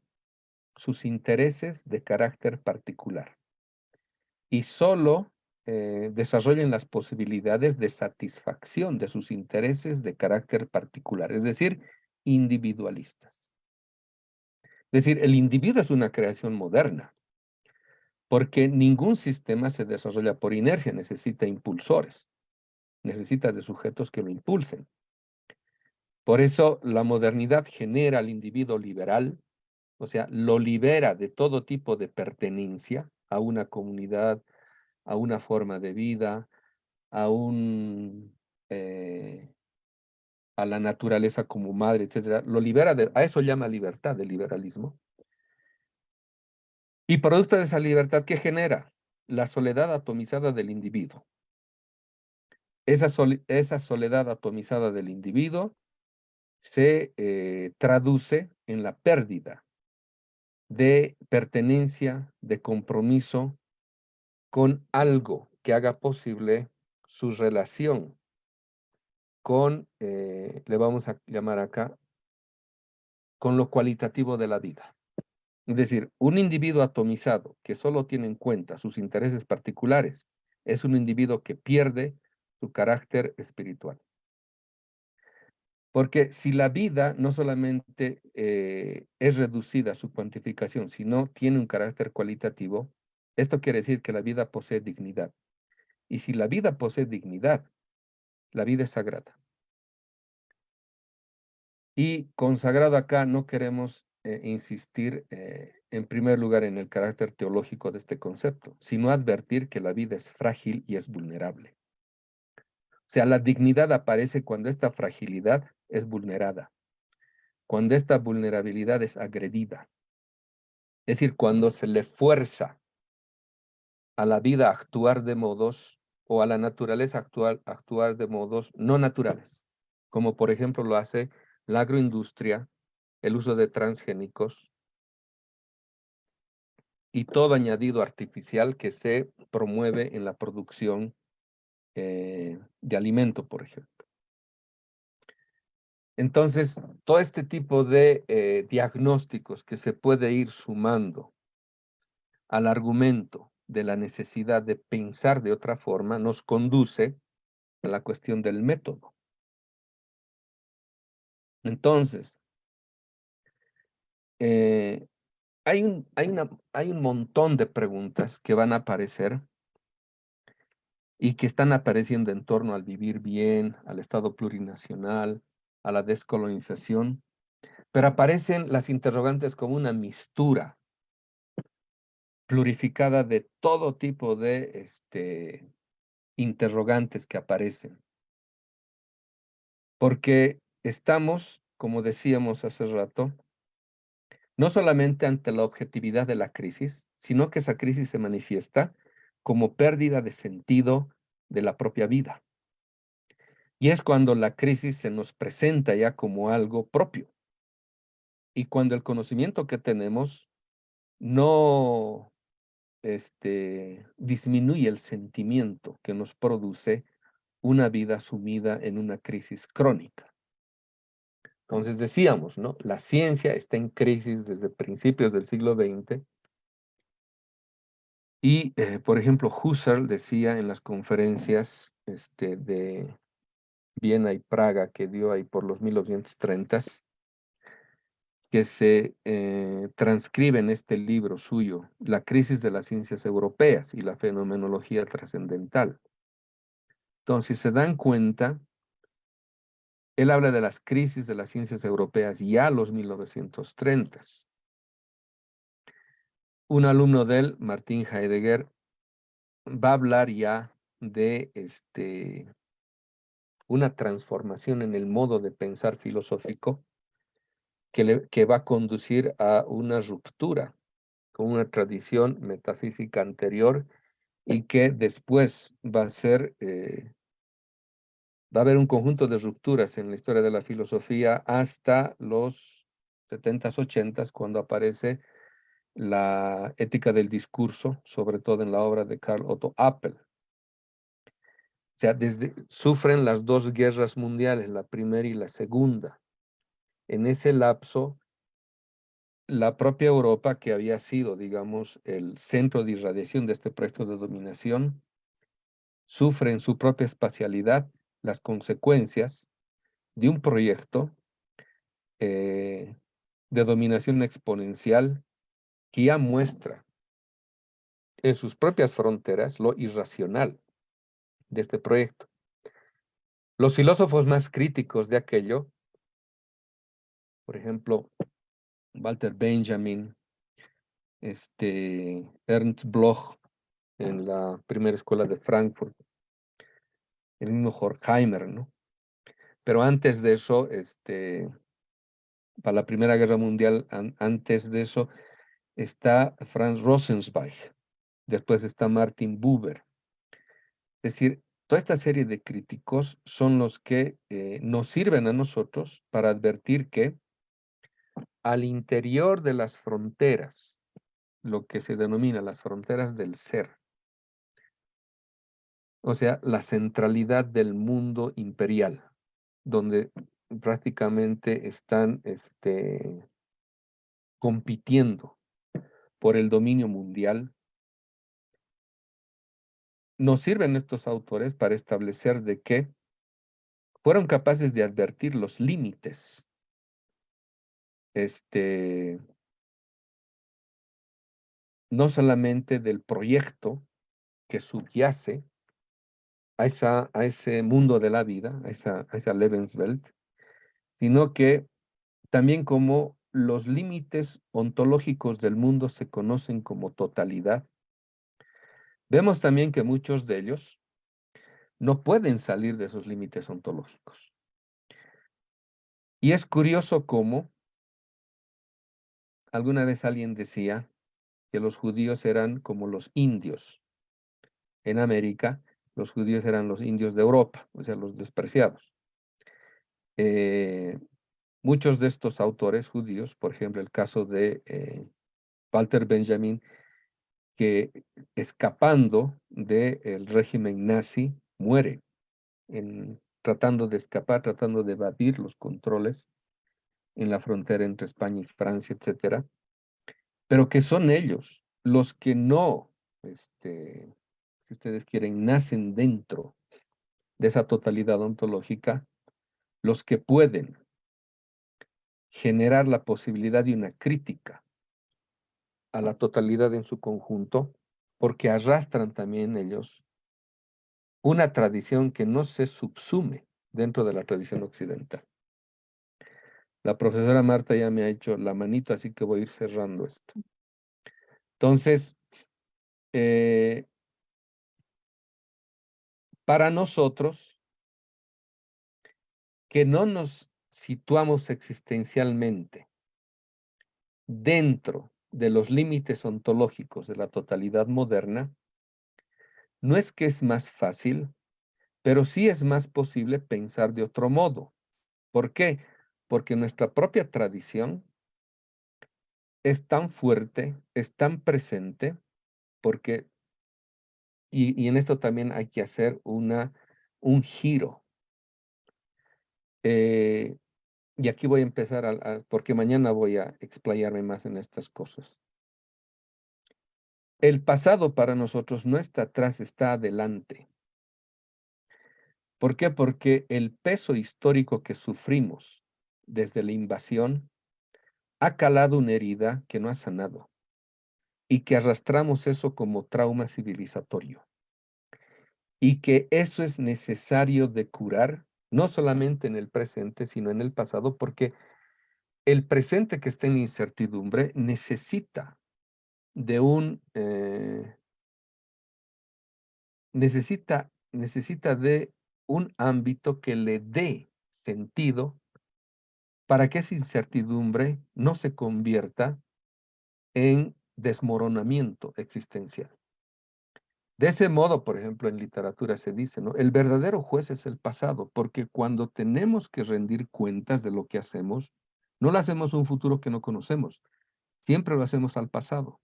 sus intereses de carácter particular y solo eh, desarrollen las posibilidades de satisfacción de sus intereses de carácter particular, es decir, individualistas. Es decir, el individuo es una creación moderna porque ningún sistema se desarrolla por inercia, necesita impulsores, necesita de sujetos que lo impulsen. Por eso la modernidad genera al individuo liberal, o sea, lo libera de todo tipo de pertenencia a una comunidad, a una forma de vida, a un... Eh, a la naturaleza como madre, etcétera, lo libera de, a eso llama libertad, el liberalismo, y producto de esa libertad, ¿qué genera? La soledad atomizada del individuo. Esa, esa soledad atomizada del individuo se eh, traduce en la pérdida de pertenencia, de compromiso con algo que haga posible su relación con, eh, le vamos a llamar acá, con lo cualitativo de la vida. Es decir, un individuo atomizado que solo tiene en cuenta sus intereses particulares es un individuo que pierde su carácter espiritual. Porque si la vida no solamente eh, es reducida a su cuantificación, sino tiene un carácter cualitativo, esto quiere decir que la vida posee dignidad. Y si la vida posee dignidad, la vida es sagrada. Y consagrado acá no queremos eh, insistir eh, en primer lugar en el carácter teológico de este concepto, sino advertir que la vida es frágil y es vulnerable. O sea, la dignidad aparece cuando esta fragilidad es vulnerada, cuando esta vulnerabilidad es agredida. Es decir, cuando se le fuerza a la vida actuar de modos o a la naturaleza actual actuar de modos no naturales, como por ejemplo lo hace la agroindustria, el uso de transgénicos y todo añadido artificial que se promueve en la producción eh, de alimento, por ejemplo. Entonces, todo este tipo de eh, diagnósticos que se puede ir sumando al argumento de la necesidad de pensar de otra forma nos conduce a la cuestión del método. Entonces, eh, hay, un, hay, una, hay un montón de preguntas que van a aparecer y que están apareciendo en torno al vivir bien, al Estado plurinacional, a la descolonización, pero aparecen las interrogantes como una mistura plurificada de todo tipo de este, interrogantes que aparecen. Porque estamos, como decíamos hace rato, no solamente ante la objetividad de la crisis, sino que esa crisis se manifiesta como pérdida de sentido de la propia vida. Y es cuando la crisis se nos presenta ya como algo propio. Y cuando el conocimiento que tenemos no este, disminuye el sentimiento que nos produce una vida sumida en una crisis crónica. Entonces decíamos, ¿no? La ciencia está en crisis desde principios del siglo XX. Y, eh, por ejemplo, Husserl decía en las conferencias este, de Viena y Praga que dio ahí por los 1930s, que se eh, transcribe en este libro suyo, La crisis de las ciencias europeas y la fenomenología trascendental. Entonces, se dan cuenta, él habla de las crisis de las ciencias europeas ya los 1930s. Un alumno de él, Martín Heidegger, va a hablar ya de este, una transformación en el modo de pensar filosófico que, va a conducir a una ruptura con una tradición metafísica anterior y que después va a ser, eh, va a haber un conjunto de rupturas en la historia de la filosofía hasta los 70s, 80s, cuando aparece la ética del discurso, sobre todo en la obra de Karl Otto Appel. O sea, desde, sufren las dos guerras mundiales, la primera y la segunda en ese lapso, la propia Europa, que había sido, digamos, el centro de irradiación de este proyecto de dominación, sufre en su propia espacialidad las consecuencias de un proyecto eh, de dominación exponencial que ya muestra en sus propias fronteras lo irracional de este proyecto. Los filósofos más críticos de aquello por ejemplo, Walter Benjamin, este, Ernst Bloch en la primera escuela de Frankfurt, el mismo Horkheimer, ¿no? Pero antes de eso, este, para la Primera Guerra Mundial, antes de eso, está Franz Rosenzweig, después está Martin Buber. Es decir, toda esta serie de críticos son los que eh, nos sirven a nosotros para advertir que al interior de las fronteras, lo que se denomina las fronteras del ser. O sea, la centralidad del mundo imperial, donde prácticamente están este, compitiendo por el dominio mundial. Nos sirven estos autores para establecer de que fueron capaces de advertir los límites este, no solamente del proyecto que subyace a, esa, a ese mundo de la vida, a esa, a esa Lebenswelt, sino que también como los límites ontológicos del mundo se conocen como totalidad, vemos también que muchos de ellos no pueden salir de esos límites ontológicos. Y es curioso cómo alguna vez alguien decía que los judíos eran como los indios. En América, los judíos eran los indios de Europa, o sea, los despreciados. Eh, muchos de estos autores judíos, por ejemplo, el caso de eh, Walter Benjamin, que escapando del régimen nazi, muere, en, tratando de escapar, tratando de evadir los controles en la frontera entre España y Francia, etcétera, pero que son ellos los que no, este, si ustedes quieren, nacen dentro de esa totalidad ontológica, los que pueden generar la posibilidad de una crítica a la totalidad en su conjunto, porque arrastran también ellos una tradición que no se subsume dentro de la tradición occidental. La profesora Marta ya me ha hecho la manito, así que voy a ir cerrando esto. Entonces, eh, para nosotros, que no nos situamos existencialmente dentro de los límites ontológicos de la totalidad moderna, no es que es más fácil, pero sí es más posible pensar de otro modo. ¿Por qué? Porque nuestra propia tradición es tan fuerte, es tan presente, porque, y, en esto también hay que hacer una, un giro. Eh, y aquí voy a empezar, porque mañana voy a explayarme más en estas cosas. El pasado para nosotros no está atrás, está adelante. ¿Por qué? Porque el peso histórico que sufrimos desde la invasión ha calado una herida que no ha sanado y que arrastramos eso como trauma civilizatorio. Y que eso es necesario de curar, no solamente en el presente, sino en el pasado, porque el presente que está en incertidumbre necesita de un, eh, necesita, necesita de un ámbito que le dé sentido para que esa incertidumbre no se convierta en desmoronamiento existencial. De ese modo, por ejemplo, en literatura se dice, ¿no? El verdadero juez es el pasado, porque cuando tenemos que rendir cuentas de lo que hacemos, no lo hacemos un futuro que no conocemos, siempre lo hacemos al pasado.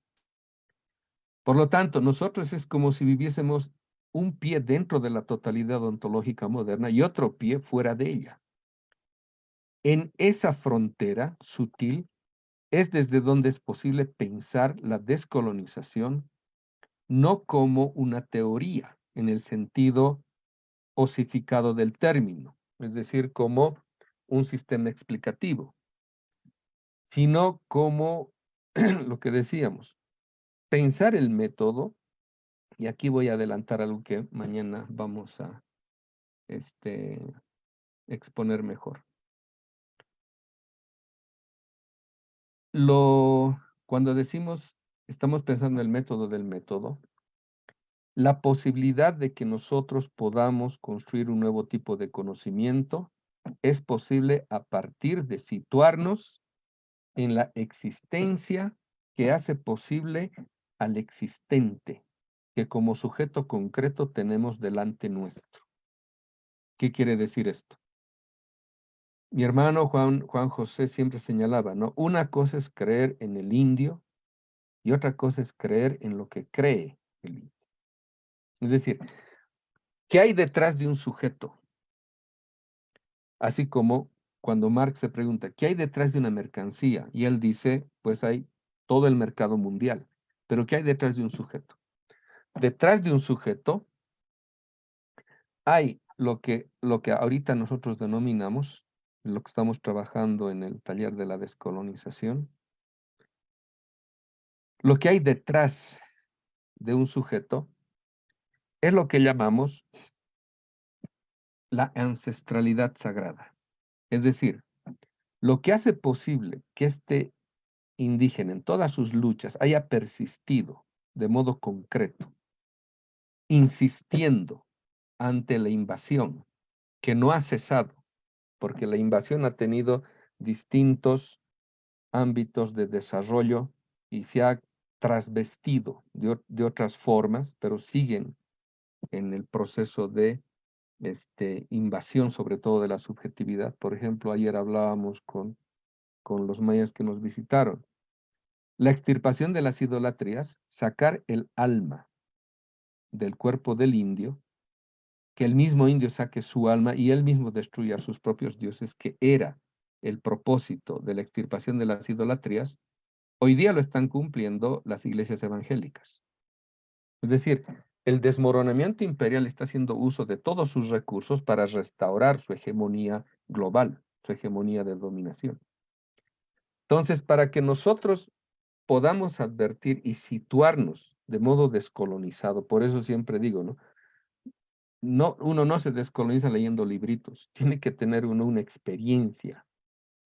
Por lo tanto, nosotros es como si viviésemos un pie dentro de la totalidad ontológica moderna y otro pie fuera de ella. En esa frontera sutil es desde donde es posible pensar la descolonización no como una teoría en el sentido osificado del término, es decir, como un sistema explicativo, sino como lo que decíamos, pensar el método, y aquí voy a adelantar algo que mañana vamos a este, exponer mejor. Lo, cuando decimos, estamos pensando en el método del método, la posibilidad de que nosotros podamos construir un nuevo tipo de conocimiento es posible a partir de situarnos en la existencia que hace posible al existente, que como sujeto concreto tenemos delante nuestro. ¿Qué quiere decir esto? Mi hermano Juan, Juan José siempre señalaba, ¿no? Una cosa es creer en el indio y otra cosa es creer en lo que cree el indio. Es decir, ¿qué hay detrás de un sujeto? Así como cuando Marx se pregunta, ¿qué hay detrás de una mercancía? Y él dice, pues hay todo el mercado mundial. Pero ¿qué hay detrás de un sujeto? Detrás de un sujeto hay lo que, lo que ahorita nosotros denominamos, lo que estamos trabajando en el taller de la descolonización, lo que hay detrás de un sujeto es lo que llamamos la ancestralidad sagrada. Es decir, lo que hace posible que este indígena en todas sus luchas haya persistido de modo concreto, insistiendo ante la invasión, que no ha cesado, porque la invasión ha tenido distintos ámbitos de desarrollo y se ha trasvestido de, otras formas, pero siguen en el proceso de este, invasión, sobre todo de la subjetividad. Por ejemplo, ayer hablábamos con, con los mayas que nos visitaron. La extirpación de las idolatrías, sacar el alma del cuerpo del indio, que el mismo indio saque su alma y él mismo destruya sus propios dioses, que era el propósito de la extirpación de las idolatrías, hoy día lo están cumpliendo las iglesias evangélicas. Es decir, el desmoronamiento imperial está haciendo uso de todos sus recursos para restaurar su hegemonía global, su hegemonía de dominación. Entonces, para que nosotros podamos advertir y situarnos de modo descolonizado, por eso siempre digo, ¿no? No uno no se descoloniza leyendo libritos, tiene que tener uno una experiencia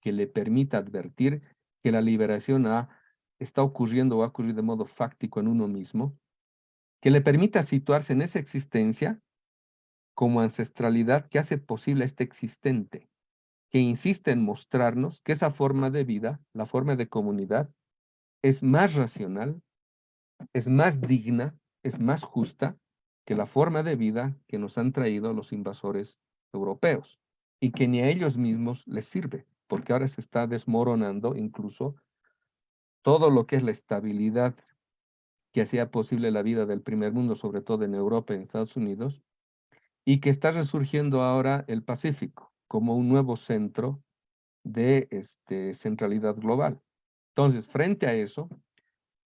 que le permita advertir que la liberación está ocurriendo o va a ocurrir de modo fáctico en uno mismo que le permita situarse en esa existencia como ancestralidad que hace posible este existente, que insiste en mostrarnos que esa forma de vida, la forma de comunidad, es más racional, es más digna, es más justa que la forma de vida que nos han traído los invasores europeos y que ni a ellos mismos les sirve, porque ahora se está desmoronando incluso todo lo que es la estabilidad que hacía posible la vida del primer mundo, sobre todo en Europa y en Estados Unidos, y que está resurgiendo ahora el Pacífico como un nuevo centro de este, centralidad global. Entonces, frente a eso,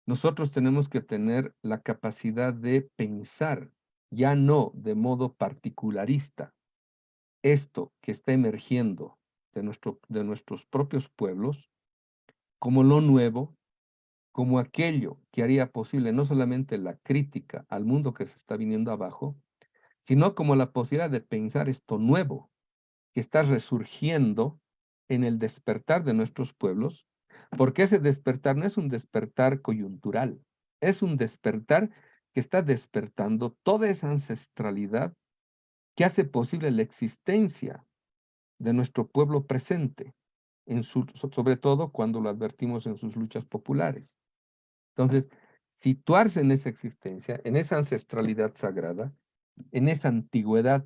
nosotros tenemos que tener la capacidad de pensar, ya no de modo particularista, esto que está emergiendo de, nuestro, de nuestros propios pueblos como lo nuevo, como aquello que haría posible no solamente la crítica al mundo que se está viniendo abajo, sino como la posibilidad de pensar esto nuevo que está resurgiendo en el despertar de nuestros pueblos, porque ese despertar no es un despertar coyuntural, es un despertar que está despertando toda esa ancestralidad que hace posible la existencia de nuestro pueblo presente, en su, sobre todo cuando lo advertimos en sus luchas populares. Entonces, situarse en esa existencia, en esa ancestralidad sagrada, en esa antigüedad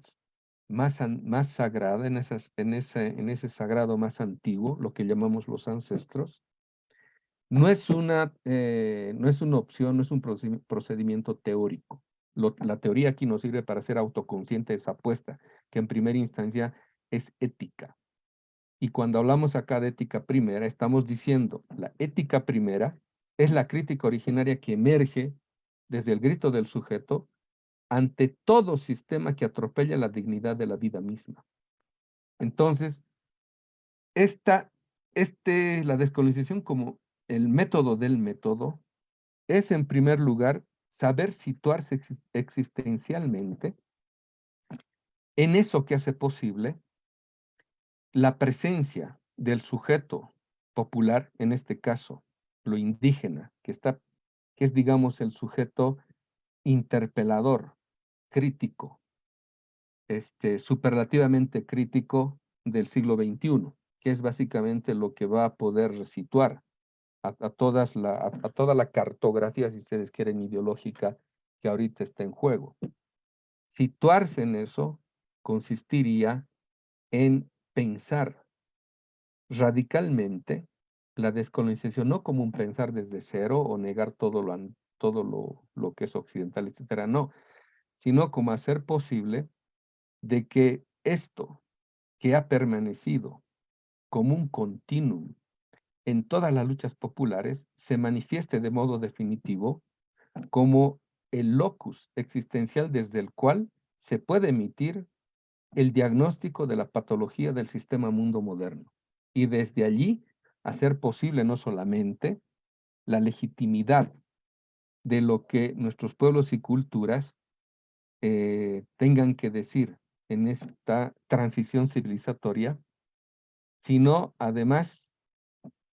más, más sagrada, en, esas, en, ese, en ese sagrado más antiguo, lo que llamamos los ancestros, no es una, eh, no es una opción, no es un procedimiento teórico. la teoría aquí nos sirve para ser autoconsciente de esa apuesta, que en primera instancia es ética. Y cuando hablamos acá de ética primera, estamos diciendo la ética primera es la crítica originaria que emerge desde el grito del sujeto ante todo sistema que atropella la dignidad de la vida misma. Entonces, esta, este, la descolonización como el método del método es en primer lugar saber situarse existencialmente en eso que hace posible la presencia del sujeto popular, en este caso, lo indígena, que, es, digamos, el sujeto interpelador, crítico, este, superlativamente crítico del siglo XXI, que es básicamente lo que va a poder resituar a, todas la, a, toda la cartografía, si ustedes quieren, ideológica que ahorita está en juego. Situarse en eso consistiría en pensar radicalmente la descolonización no como un pensar desde cero o negar todo lo, todo lo, lo que es occidental, etcétera, no, sino como hacer posible de que esto que ha permanecido como un continuum en todas las luchas populares se manifieste de modo definitivo como el locus existencial desde el cual se puede emitir el diagnóstico de la patología del sistema mundo moderno y desde allí hacer posible no solamente la legitimidad de lo que nuestros pueblos y culturas eh, tengan que decir en esta transición civilizatoria, sino además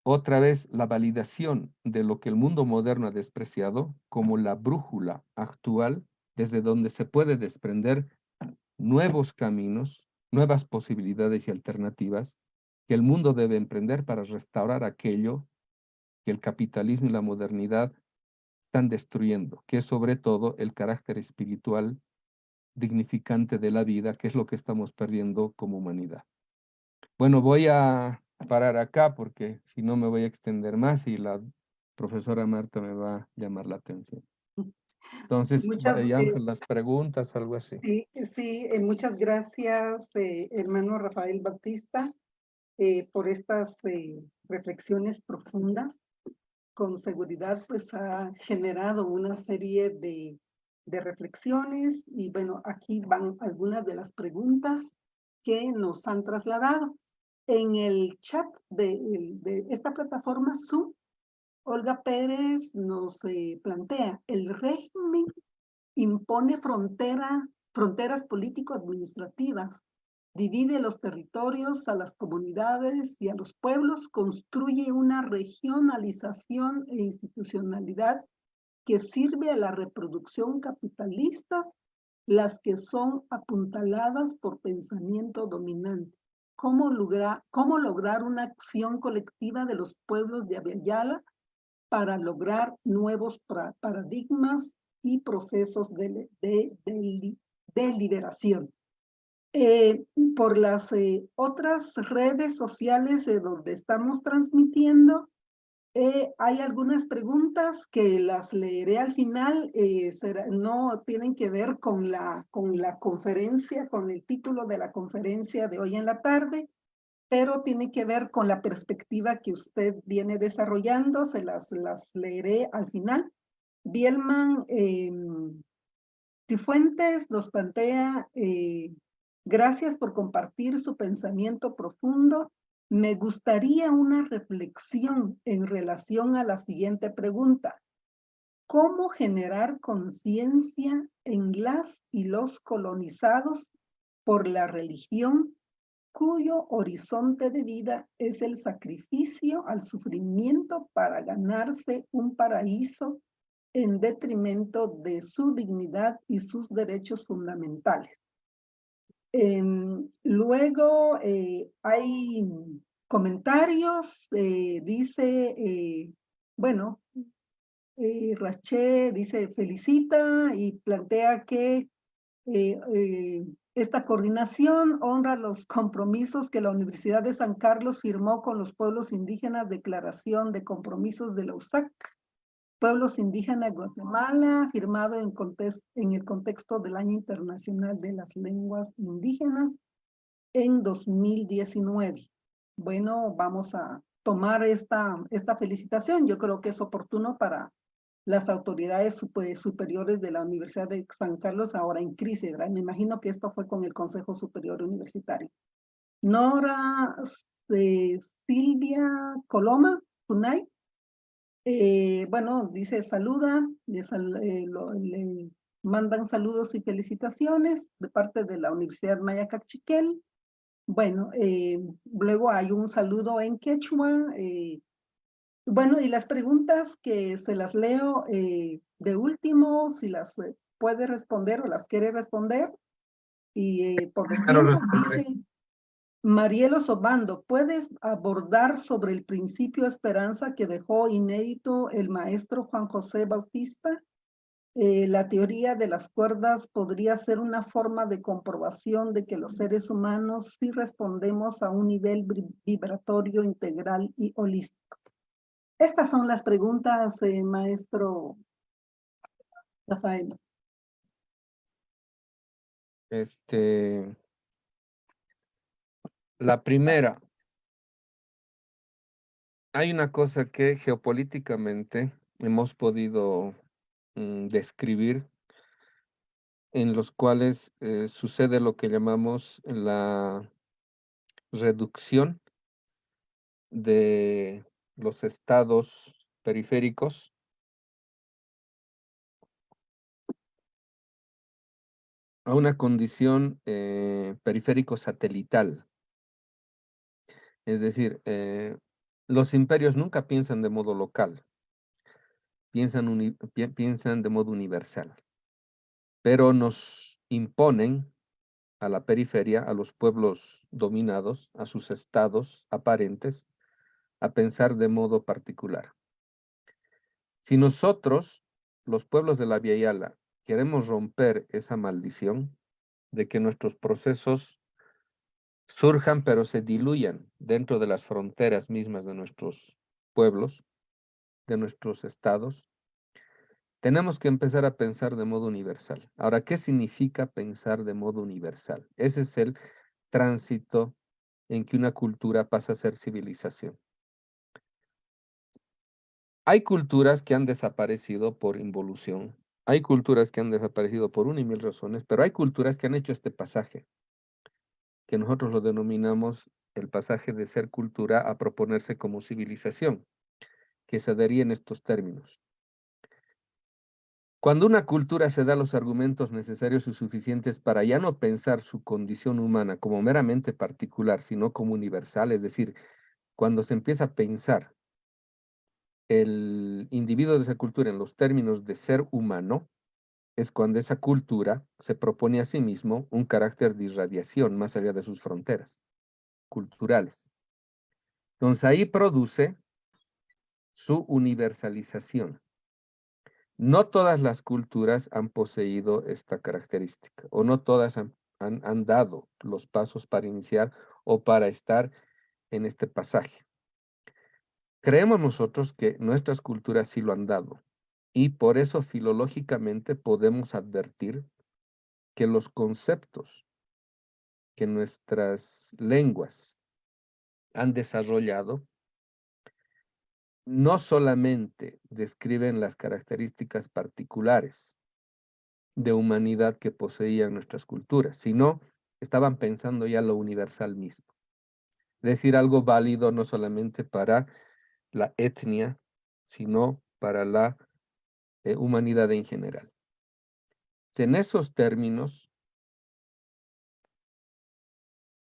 otra vez la validación de lo que el mundo moderno ha despreciado como la brújula actual desde donde se puede desprender nuevos caminos, nuevas posibilidades y alternativas que el mundo debe emprender para restaurar aquello que el capitalismo y la modernidad están destruyendo, que es sobre todo el carácter espiritual dignificante de la vida, que es lo que estamos perdiendo como humanidad. Bueno, voy a parar acá porque si no me voy a extender más y la profesora Marta me va a llamar la atención. Entonces, Muchas, eh, las preguntas, algo así. Sí, sí, eh, muchas gracias, eh, hermano Rafael Bautista, eh, por estas reflexiones profundas. Con seguridad, pues ha generado una serie de, de reflexiones y bueno, aquí van algunas de las preguntas que nos han trasladado. En el chat de, esta plataforma Zoom, Olga Pérez nos eh, plantea, el régimen impone frontera, fronteras político-administrativas, divide los territorios a las comunidades y a los pueblos, construye una regionalización e institucionalidad que sirve a la reproducción capitalistas, las que son apuntaladas por pensamiento dominante. ¿Cómo, lograr, cómo lograr una acción colectiva de los pueblos de Aviala para lograr nuevos paradigmas y procesos de, de, liberación. Eh, por las eh, otras redes sociales de donde estamos transmitiendo, eh, hay algunas preguntas que las leeré al final, eh, será, no tienen que ver con la, con la conferencia, con el título de la conferencia de hoy en la tarde, pero tiene que ver con la perspectiva que usted viene desarrollando, se las, las leeré al final. Bielman eh, Cifuentes nos plantea, eh, gracias por compartir su pensamiento profundo. Me gustaría una reflexión en relación a la siguiente pregunta. ¿Cómo generar conciencia en las y los colonizados por la religión cuyo horizonte de vida es el sacrificio al sufrimiento para ganarse un paraíso en detrimento de su dignidad y sus derechos fundamentales. Eh, luego eh, hay comentarios, eh, dice, eh, bueno, Raché dice felicita y plantea que esta coordinación honra los compromisos que la Universidad de San Carlos firmó con los pueblos indígenas, Declaración de Compromisos de la USAC, Pueblos Indígenas de Guatemala, firmado en, en el contexto del Año Internacional de las Lenguas Indígenas en 2019. Bueno, vamos a tomar esta, esta felicitación. Yo creo que es oportuno para las autoridades superiores de la Universidad de San Carlos ahora en crisis, ¿verdad? Me imagino que esto fue con el Consejo Superior Universitario. Nora eh, Silvia Coloma, Tunay, eh, bueno, dice saluda, le, eh, le, mandan saludos y felicitaciones de parte de la Universidad Maya Cachiquel. Bueno, luego hay un saludo en quechua, bueno, y las preguntas que se las leo eh, de último, si las eh, puede responder o las quiere responder. Y eh, por ejemplo, dice Marielo Sobando, ¿puedes abordar sobre el principio esperanza que dejó inédito el maestro Juan José Bautista? la teoría de las cuerdas podría ser una forma de comprobación de que los seres humanos sí respondemos a un nivel vibratorio integral y holístico. Estas son las preguntas, eh, maestro Rafael. Este, la primera, hay una cosa que geopolíticamente hemos podido mm, describir en los cuales eh, sucede lo que llamamos la reducción de los estados periféricos a una condición eh, periférico satelital. Es decir, eh, los imperios nunca piensan de modo local, piensan, piensan de modo universal, pero nos imponen a la periferia, a los pueblos dominados, a sus estados aparentes, a pensar de modo particular. Si nosotros, los pueblos de la Via Yala, queremos romper esa maldición de que nuestros procesos surjan pero se diluyan dentro de las fronteras mismas de nuestros pueblos, de nuestros estados, tenemos que empezar a pensar de modo universal. Ahora, ¿qué significa pensar de modo universal? Ese es el tránsito en que una cultura pasa a ser civilización. Hay culturas que han desaparecido por involución, hay culturas que han desaparecido por una y mil razones, pero hay culturas que han hecho este pasaje, que nosotros lo denominamos el pasaje de ser cultura a proponerse como civilización, que se daría en estos términos. Cuando una cultura se da los argumentos necesarios y suficientes para ya no pensar su condición humana como meramente particular, sino como universal, es decir, cuando se empieza a pensar el individuo de esa cultura en los términos de ser humano, es cuando esa cultura se propone a sí mismo un carácter de irradiación más allá de sus fronteras culturales. Entonces ahí produce su universalización. No todas las culturas han poseído esta característica, o no todas han, han dado los pasos para iniciar o para estar en este pasaje. Creemos nosotros que nuestras culturas sí lo han dado y por eso filológicamente podemos advertir que los conceptos que nuestras lenguas han desarrollado no solamente describen las características particulares de humanidad que poseían nuestras culturas, sino estaban pensando ya lo universal mismo. Es decir, algo válido no solamente para la etnia, sino para la eh, humanidad en general. En esos términos,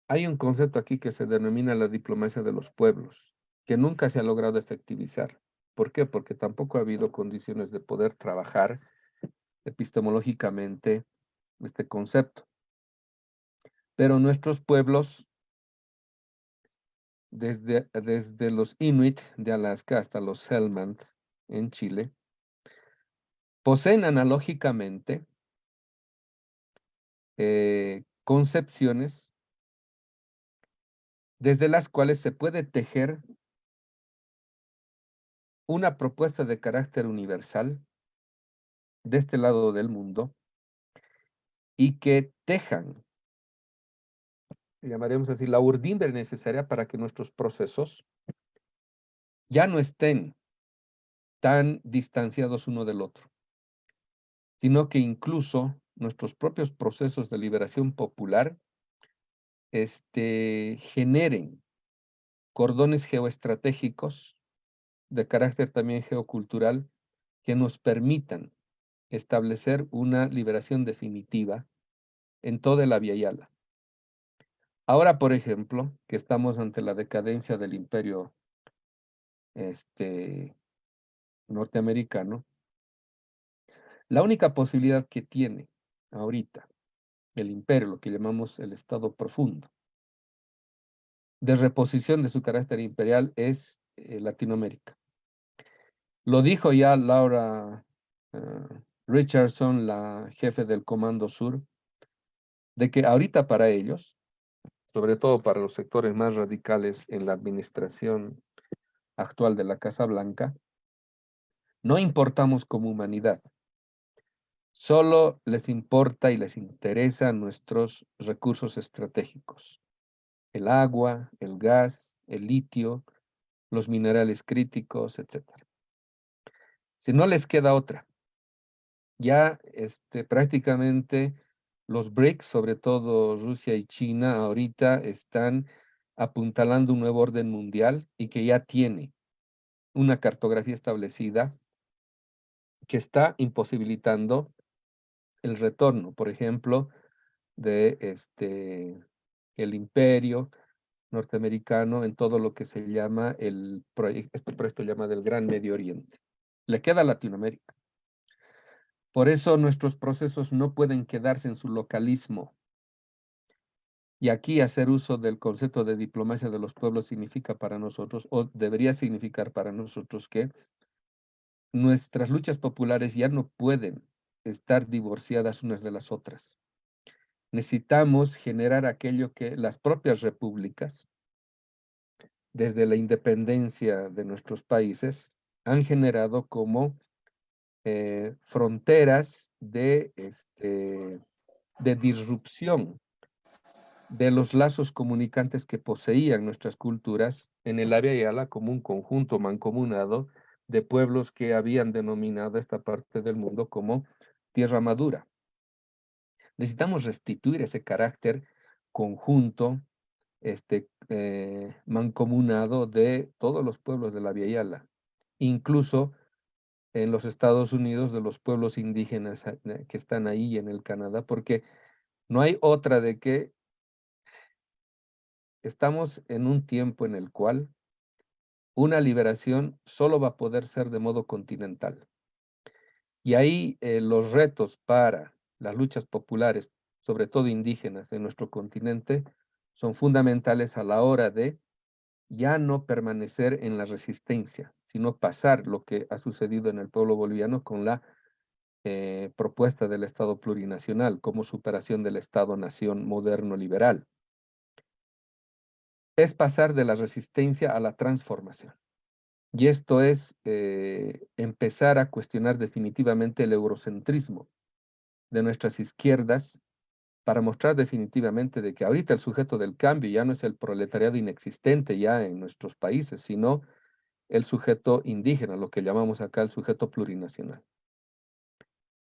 hay un concepto aquí que se denomina la diplomacia de los pueblos, que nunca se ha logrado efectivizar. ¿Por qué? Porque tampoco ha habido condiciones de poder trabajar epistemológicamente este concepto. Pero nuestros pueblos desde, desde los Inuit de Alaska hasta los Selmant en Chile, poseen analógicamente eh, concepciones desde las cuales se puede tejer una propuesta de carácter universal de este lado del mundo y que tejan llamaremos así, la urdimbre necesaria para que nuestros procesos ya no estén tan distanciados uno del otro, sino que incluso nuestros propios procesos de liberación popular este, generen cordones geoestratégicos de carácter también geocultural que nos permitan establecer una liberación definitiva en toda la Via Yala. Ahora, por ejemplo, que estamos ante la decadencia del imperio este, norteamericano, la única posibilidad que tiene ahorita el imperio, lo que llamamos el Estado profundo, de reposición de su carácter imperial es eh, Latinoamérica. Lo dijo ya Laura eh, Richardson, la jefe del Comando Sur, de que ahorita para ellos sobre todo para los sectores más radicales en la administración actual de la Casa Blanca, no importamos como humanidad. Solo les importa y les interesa nuestros recursos estratégicos. El agua, el gas, el litio, los minerales críticos, etc. Si no les queda otra, Ya este, prácticamente los BRICS, sobre todo Rusia y China, ahorita están apuntalando un nuevo orden mundial y que ya tiene una cartografía establecida que está imposibilitando el retorno, por ejemplo, de este, el imperio norteamericano en todo lo que se llama el proyecto, este proyecto llama del Gran Medio Oriente. Le queda Latinoamérica. Por eso nuestros procesos no pueden quedarse en su localismo. Y aquí hacer uso del concepto de diplomacia de los pueblos significa para nosotros, o debería significar para nosotros que nuestras luchas populares ya no pueden estar divorciadas unas de las otras. Necesitamos generar aquello que las propias repúblicas, desde la independencia de nuestros países, han generado como eh, fronteras de, este, de disrupción de los lazos comunicantes que poseían nuestras culturas en el área Yala como un conjunto mancomunado de pueblos que habían denominado esta parte del mundo como tierra madura. Necesitamos restituir ese carácter conjunto, este, eh, mancomunado de todos los pueblos de la Via incluso en los Estados Unidos de los pueblos indígenas eh, que están ahí en el Canadá, porque no hay otra de que estamos en un tiempo en el cual una liberación solo va a poder ser de modo continental. Y ahí eh, los retos para las luchas populares, sobre todo indígenas de nuestro continente, son fundamentales a la hora de ya no permanecer en la resistencia, sino pasar lo que ha sucedido en el pueblo boliviano con la eh, propuesta del Estado plurinacional como superación del Estado-nación moderno liberal es pasar de la resistencia a la transformación. Y esto es eh, empezar a cuestionar definitivamente el eurocentrismo de nuestras izquierdas para mostrar definitivamente de que ahorita el sujeto del cambio ya no es el proletariado inexistente ya en nuestros países, sino el sujeto indígena, lo que llamamos acá el sujeto plurinacional.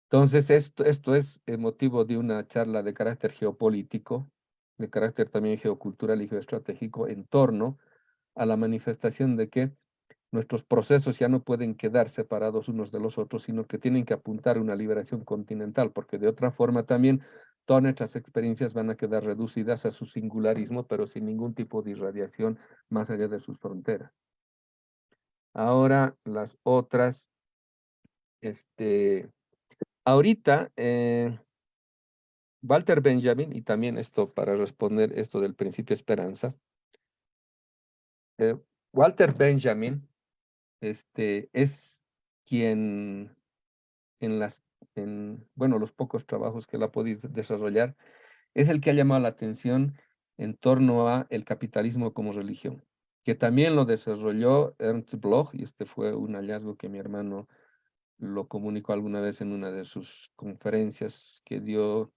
Entonces, esto, esto es motivo de una charla de carácter geopolítico de carácter también geocultural y geoestratégico en torno a la manifestación de que nuestros procesos ya no pueden quedar separados unos de los otros, sino que tienen que apuntar a una liberación continental, porque de otra forma también todas nuestras experiencias van a quedar reducidas a su singularismo, pero sin ningún tipo de irradiación más allá de sus fronteras. Ahora las otras, este, ahorita, eh, Walter Benjamin, y también esto para responder esto del principio esperanza, eh, Walter Benjamin este, es quien en las, en, bueno, los pocos trabajos que él ha desarrollar, es el que ha llamado la atención en torno a el capitalismo como religión, que también lo desarrolló Ernst Bloch, y este fue un hallazgo que mi hermano lo comunicó alguna vez en una de sus conferencias que dio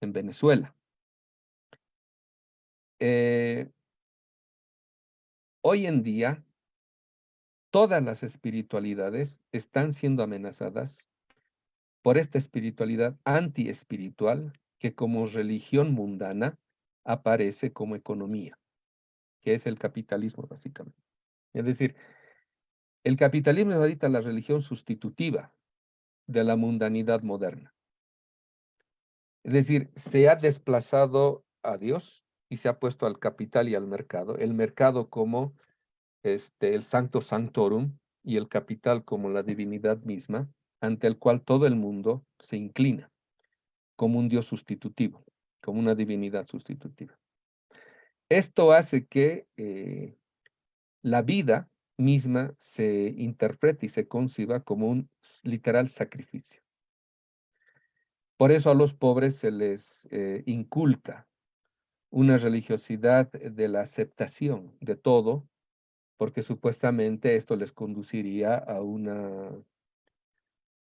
en Venezuela. Eh, hoy en día, todas las espiritualidades están siendo amenazadas por esta espiritualidad anti-espiritual que como religión mundana aparece como economía, que es el capitalismo básicamente. Es decir, el capitalismo es ahorita la religión sustitutiva de la mundanidad moderna. Es decir, se ha desplazado a Dios y se ha puesto al capital y al mercado. El mercado como este, el sancto sanctorum y el capital como la divinidad misma, ante el cual todo el mundo se inclina como un Dios sustitutivo, como una divinidad sustitutiva. Esto hace que eh, la vida misma se interprete y se conciba como un literal sacrificio. Por eso a los pobres se les eh, inculca una religiosidad de la aceptación de todo, porque supuestamente esto les conduciría a una,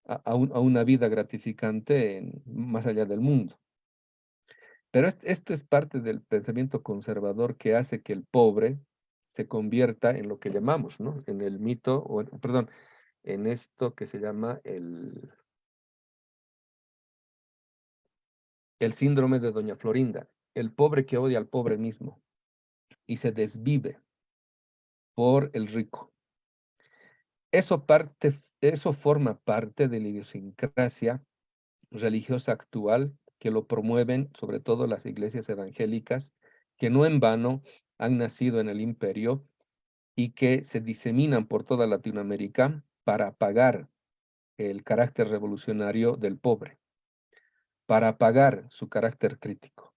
a, una vida gratificante más allá del mundo. Pero esto es parte del pensamiento conservador que hace que el pobre se convierta en lo que llamamos, ¿no? En el mito, o perdón, en esto que se llama el, el síndrome de Doña Florinda, el pobre que odia al pobre mismo y se desvive por el rico. Eso, parte, eso forma parte de la idiosincrasia religiosa actual que lo promueven sobre todo las iglesias evangélicas, que no en vano han nacido en el imperio y que se diseminan por toda Latinoamérica para apagar el carácter revolucionario del pobre, para apagar su carácter crítico,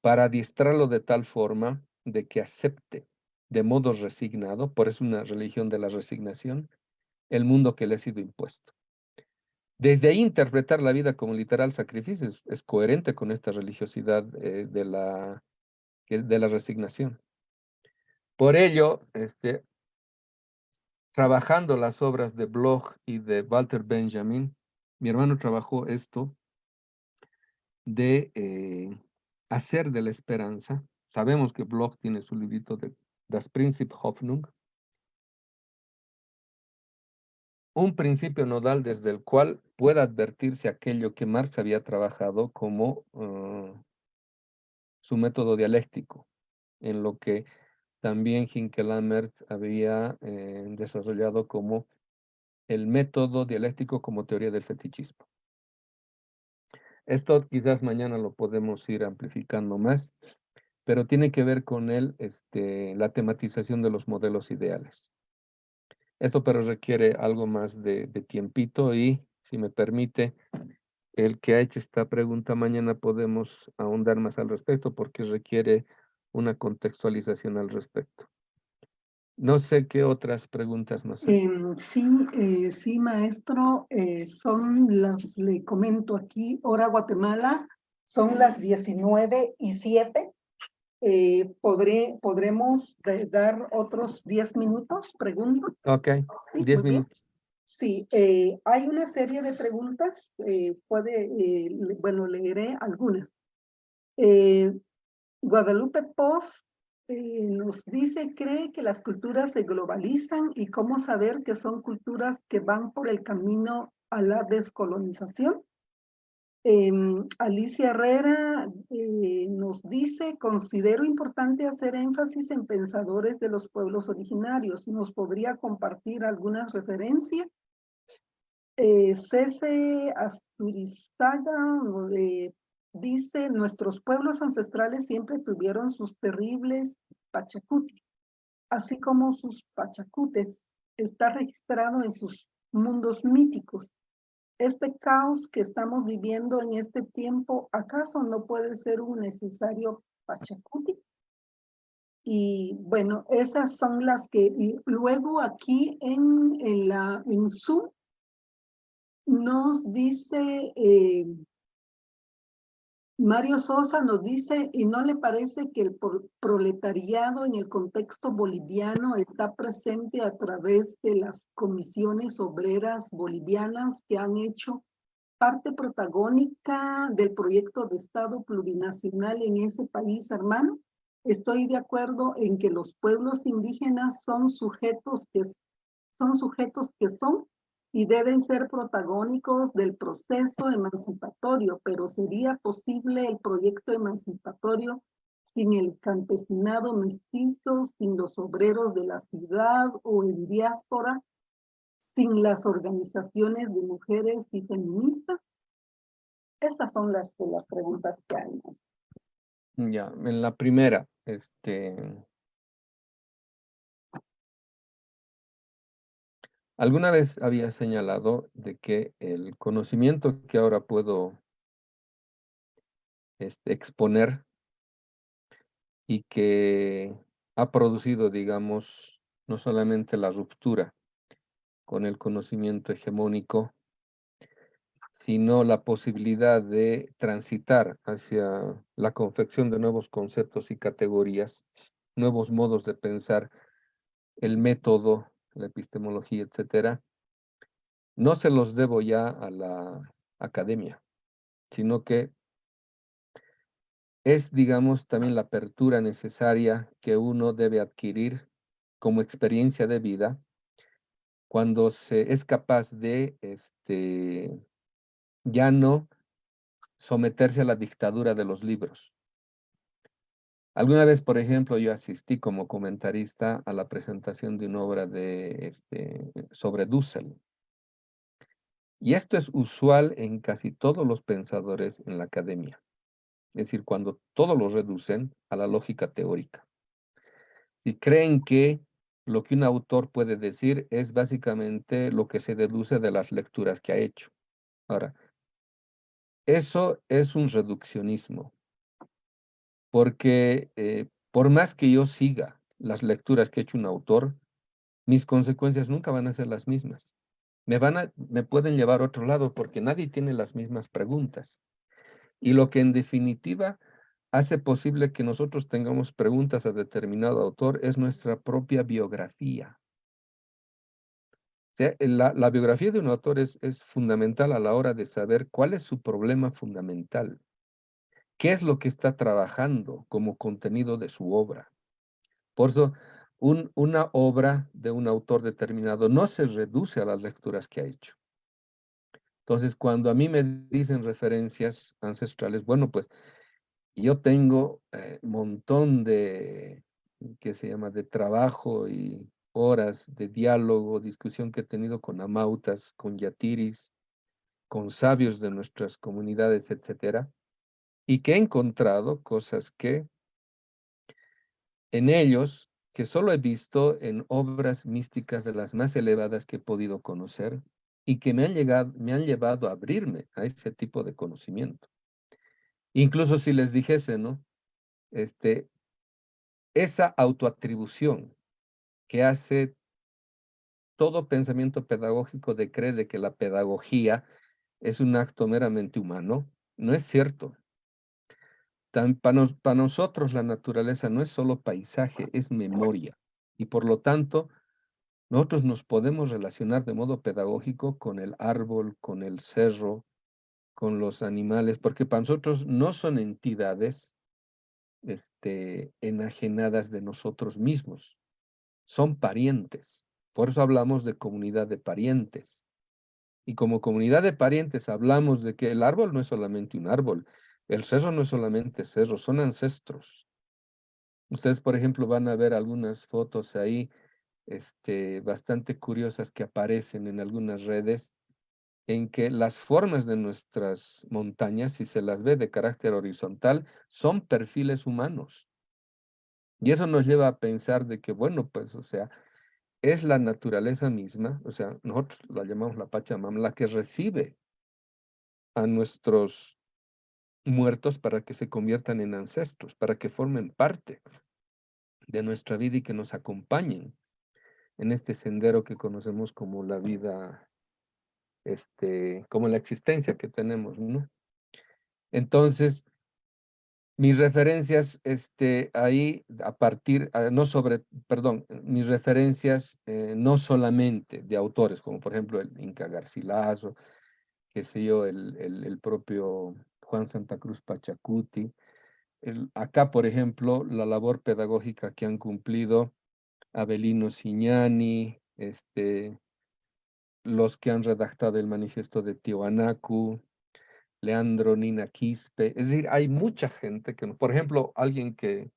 para adiestrarlo de tal forma de que acepte de modo resignado, por eso una religión de la resignación, el mundo que le ha sido impuesto. Desde ahí interpretar la vida como literal sacrificio es, coherente con esta religiosidad eh, de, la, de la resignación. Por ello, este, trabajando las obras de Bloch y de Walter Benjamin, mi hermano trabajó esto de eh, hacer de la esperanza. Sabemos que Bloch tiene su librito de Das Prinzip Hoffnung, un principio nodal desde el cual pueda advertirse aquello que Marx había trabajado como uh, su método dialéctico, en lo que también Hinkelammert había eh, desarrollado como el método dialéctico como teoría del fetichismo. Esto quizás mañana lo podemos ir amplificando más, pero tiene que ver con el, este, la tematización de los modelos ideales. Esto pero requiere algo más de, de tiempito y, si me permite, el que ha hecho esta pregunta mañana podemos ahondar más al respecto porque requiere una contextualización al respecto. No sé qué otras preguntas más. hay. Em, sí, eh, sí, maestro, eh, son las, le comento aquí, hora Guatemala, son las 19 y 7. Eh, ¿podré, ¿Podremos dar otros 10 minutos? Pregunto. Ok, Sí, 10 muy bien. minutos. Sí, eh, hay una serie de preguntas, eh, puede, eh, bueno, leeré algunas. Eh, Guadalupe Post nos dice, cree que las culturas se globalizan y cómo saber que son culturas que van por el camino a la descolonización. Em, Alicia Herrera eh, nos dice, considero importante hacer énfasis en pensadores de los pueblos originarios. ¿Nos podría compartir algunas referencias? Eh, Cese Asturizaga eh, dice, nuestros pueblos ancestrales siempre tuvieron sus terribles pachacutis, así como sus pachacutes. Está registrado en sus mundos míticos. Este caos que estamos viviendo en este tiempo, ¿acaso no puede ser un necesario pachacuti? Y bueno, esas son las que, y luego aquí en, la, en Zoom, nos dice, eh, Mario Sosa nos dice, ¿y no le parece que el pro- proletariado en el contexto boliviano está presente a través de las comisiones obreras bolivianas que han hecho parte protagónica del proyecto de Estado plurinacional en ese país, hermano? Estoy de acuerdo en que los pueblos indígenas son sujetos que, son sujetos que son y deben ser protagónicos del proceso emancipatorio, pero ¿sería posible el proyecto emancipatorio sin el campesinado mestizo, sin los obreros de la ciudad o en diáspora, sin las organizaciones de mujeres y feministas? Estas son las, las preguntas que hay. Ya, en la primera, este... Alguna vez había señalado de que el conocimiento que ahora puedo este, exponer y que ha producido, digamos, no solamente la ruptura con el conocimiento hegemónico, sino la posibilidad de transitar hacia la confección de nuevos conceptos y categorías, nuevos modos de pensar, el método, la epistemología, etcétera, no se los debo ya a la academia, sino que es, digamos, también la apertura necesaria que uno debe adquirir como experiencia de vida cuando se es capaz de, este, ya no someterse a la dictadura de los libros. Alguna vez, por ejemplo, yo asistí como comentarista a la presentación de una obra de, este, sobre Dussel. Y esto es usual en casi todos los pensadores en la academia. Es decir, cuando todos lo reducen a la lógica teórica. Y creen que lo que un autor puede decir es básicamente lo que se deduce de las lecturas que ha hecho. Ahora, eso es un reduccionismo, porque eh, por más que yo siga las lecturas que ha hecho un autor, mis consecuencias nunca van a ser las mismas. Me, van a, me pueden llevar a otro lado porque nadie tiene las mismas preguntas. Y lo que en definitiva hace posible que nosotros tengamos preguntas a determinado autor es nuestra propia biografía. la, la, biografía de un autor es fundamental a la hora de saber cuál es su problema fundamental. ¿Qué es lo que está trabajando como contenido de su obra? Por eso, un, una obra de un autor determinado no se reduce a las lecturas que ha hecho. Entonces, cuando a mí me dicen referencias ancestrales, bueno, pues yo tengo un eh, montón de, ¿qué se llama?, de trabajo y horas de diálogo, discusión que he tenido con amautas, con yatiris, con sabios de nuestras comunidades, etcétera, y que he encontrado cosas que en ellos, que solo he visto en obras místicas de las más elevadas que he podido conocer, y que me han, llegado, me han llevado a abrirme a ese tipo de conocimiento. Incluso si les dijese, ¿no? Este, esa autoatribución que hace todo pensamiento pedagógico de creer de que la pedagogía es un acto meramente humano, no es cierto. Para, para nosotros la naturaleza no es solo paisaje, es memoria. Y por lo tanto, nosotros nos podemos relacionar de modo pedagógico con el árbol, con el cerro, con los animales, porque para nosotros no son entidades este, enajenadas de nosotros mismos, son parientes. Por eso hablamos de comunidad de parientes. Y como comunidad de parientes hablamos de que el árbol no es solamente un árbol, el cerro no es solamente cerro, son ancestros. Ustedes, por ejemplo, van a ver algunas fotos ahí este, bastante curiosas que aparecen en algunas redes en que las formas de nuestras montañas, si se las ve de carácter horizontal, son perfiles humanos. Y eso nos lleva a pensar de que, bueno, pues, o sea, es la naturaleza misma, o sea, nosotros la llamamos la Pachamama, la que recibe a nuestros muertos para que se conviertan en ancestros, para que formen parte de nuestra vida y que nos acompañen en este sendero que conocemos como la vida este, como la existencia que tenemos, ¿no? Entonces, mis referencias, este, ahí, a partir, ah, no sobre, perdón, mis referencias eh, no solamente de autores, como por ejemplo el Inca Garcilaso, qué sé yo, el, el, propio Juan Santa Cruz Pachacuti, acá, por ejemplo, la labor pedagógica que han cumplido Abelino Signani, este, los que han redactado el manifiesto de Tiwanaku, Leandro Nina Quispe, es decir, hay mucha gente que, por ejemplo, alguien que,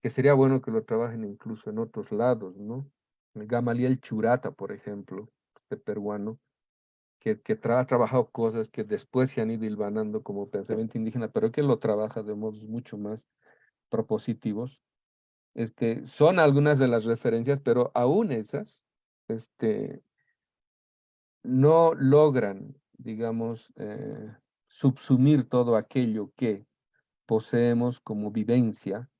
que sería bueno que lo trabajen incluso en otros lados, ¿no? Gamaliel Churata, por ejemplo, este peruano, que, que ha trabajado cosas que después se han ido hilvanando como pensamiento indígena, pero que lo trabaja de modos mucho más propositivos. Este, son algunas de las referencias, pero aún esas, este, no logran, digamos, eh, subsumir todo aquello que poseemos como vivencia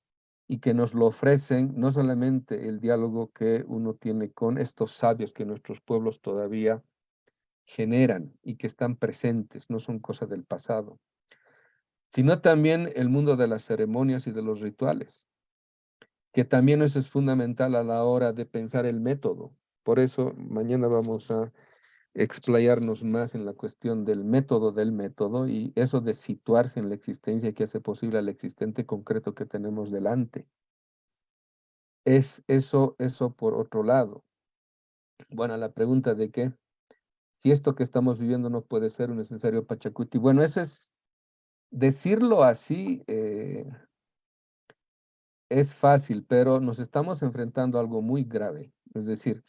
y que nos lo ofrecen no solamente el diálogo que uno tiene con estos sabios que nuestros pueblos todavía generan y que están presentes, no son cosas del pasado, sino también el mundo de las ceremonias y de los rituales, que también eso es fundamental a la hora de pensar el método. Por eso mañana vamos a explayarnos más en la cuestión del método del método y eso de situarse en la existencia que hace posible al existente concreto que tenemos delante. Es eso, eso por otro lado. Bueno, la pregunta de qué si esto que estamos viviendo no puede ser un necesario Pachacuti. Bueno, esa es decirlo así eh, es fácil, pero nos estamos enfrentando a algo muy grave. Es decir,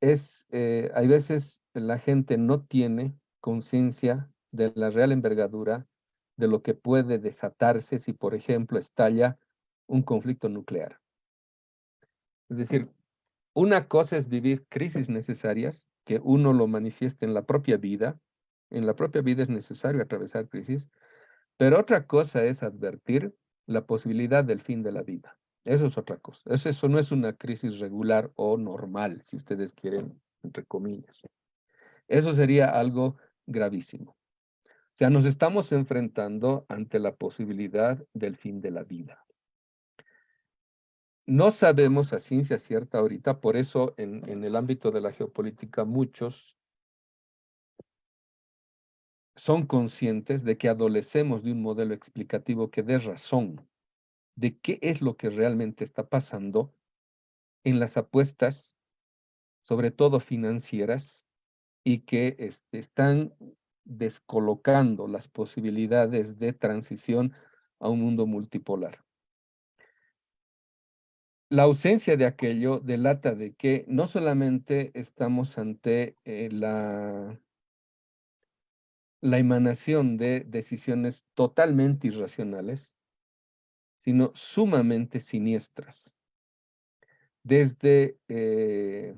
es, eh, hay veces la gente no tiene conciencia de la real envergadura de lo que puede desatarse si, por ejemplo, estalla un conflicto nuclear. Es decir, una cosa es vivir crisis necesarias, que uno lo manifieste en la propia vida. En la propia vida es necesario atravesar crisis, pero otra cosa es advertir la posibilidad del fin de la vida. Eso es otra cosa. Eso, no es una crisis regular o normal, si ustedes quieren, entre comillas. Eso sería algo gravísimo. O sea, nos estamos enfrentando ante la posibilidad del fin de la vida. No sabemos a ciencia cierta ahorita, por eso en, el ámbito de la geopolítica muchos son conscientes de que adolecemos de un modelo explicativo que dé razón de qué es lo que realmente está pasando en las apuestas, sobre todo financieras, y que este, están descolocando las posibilidades de transición a un mundo multipolar. La ausencia de aquello delata de que no solamente estamos ante eh, la, la emanación de decisiones totalmente irracionales, sino sumamente siniestras. Desde eh,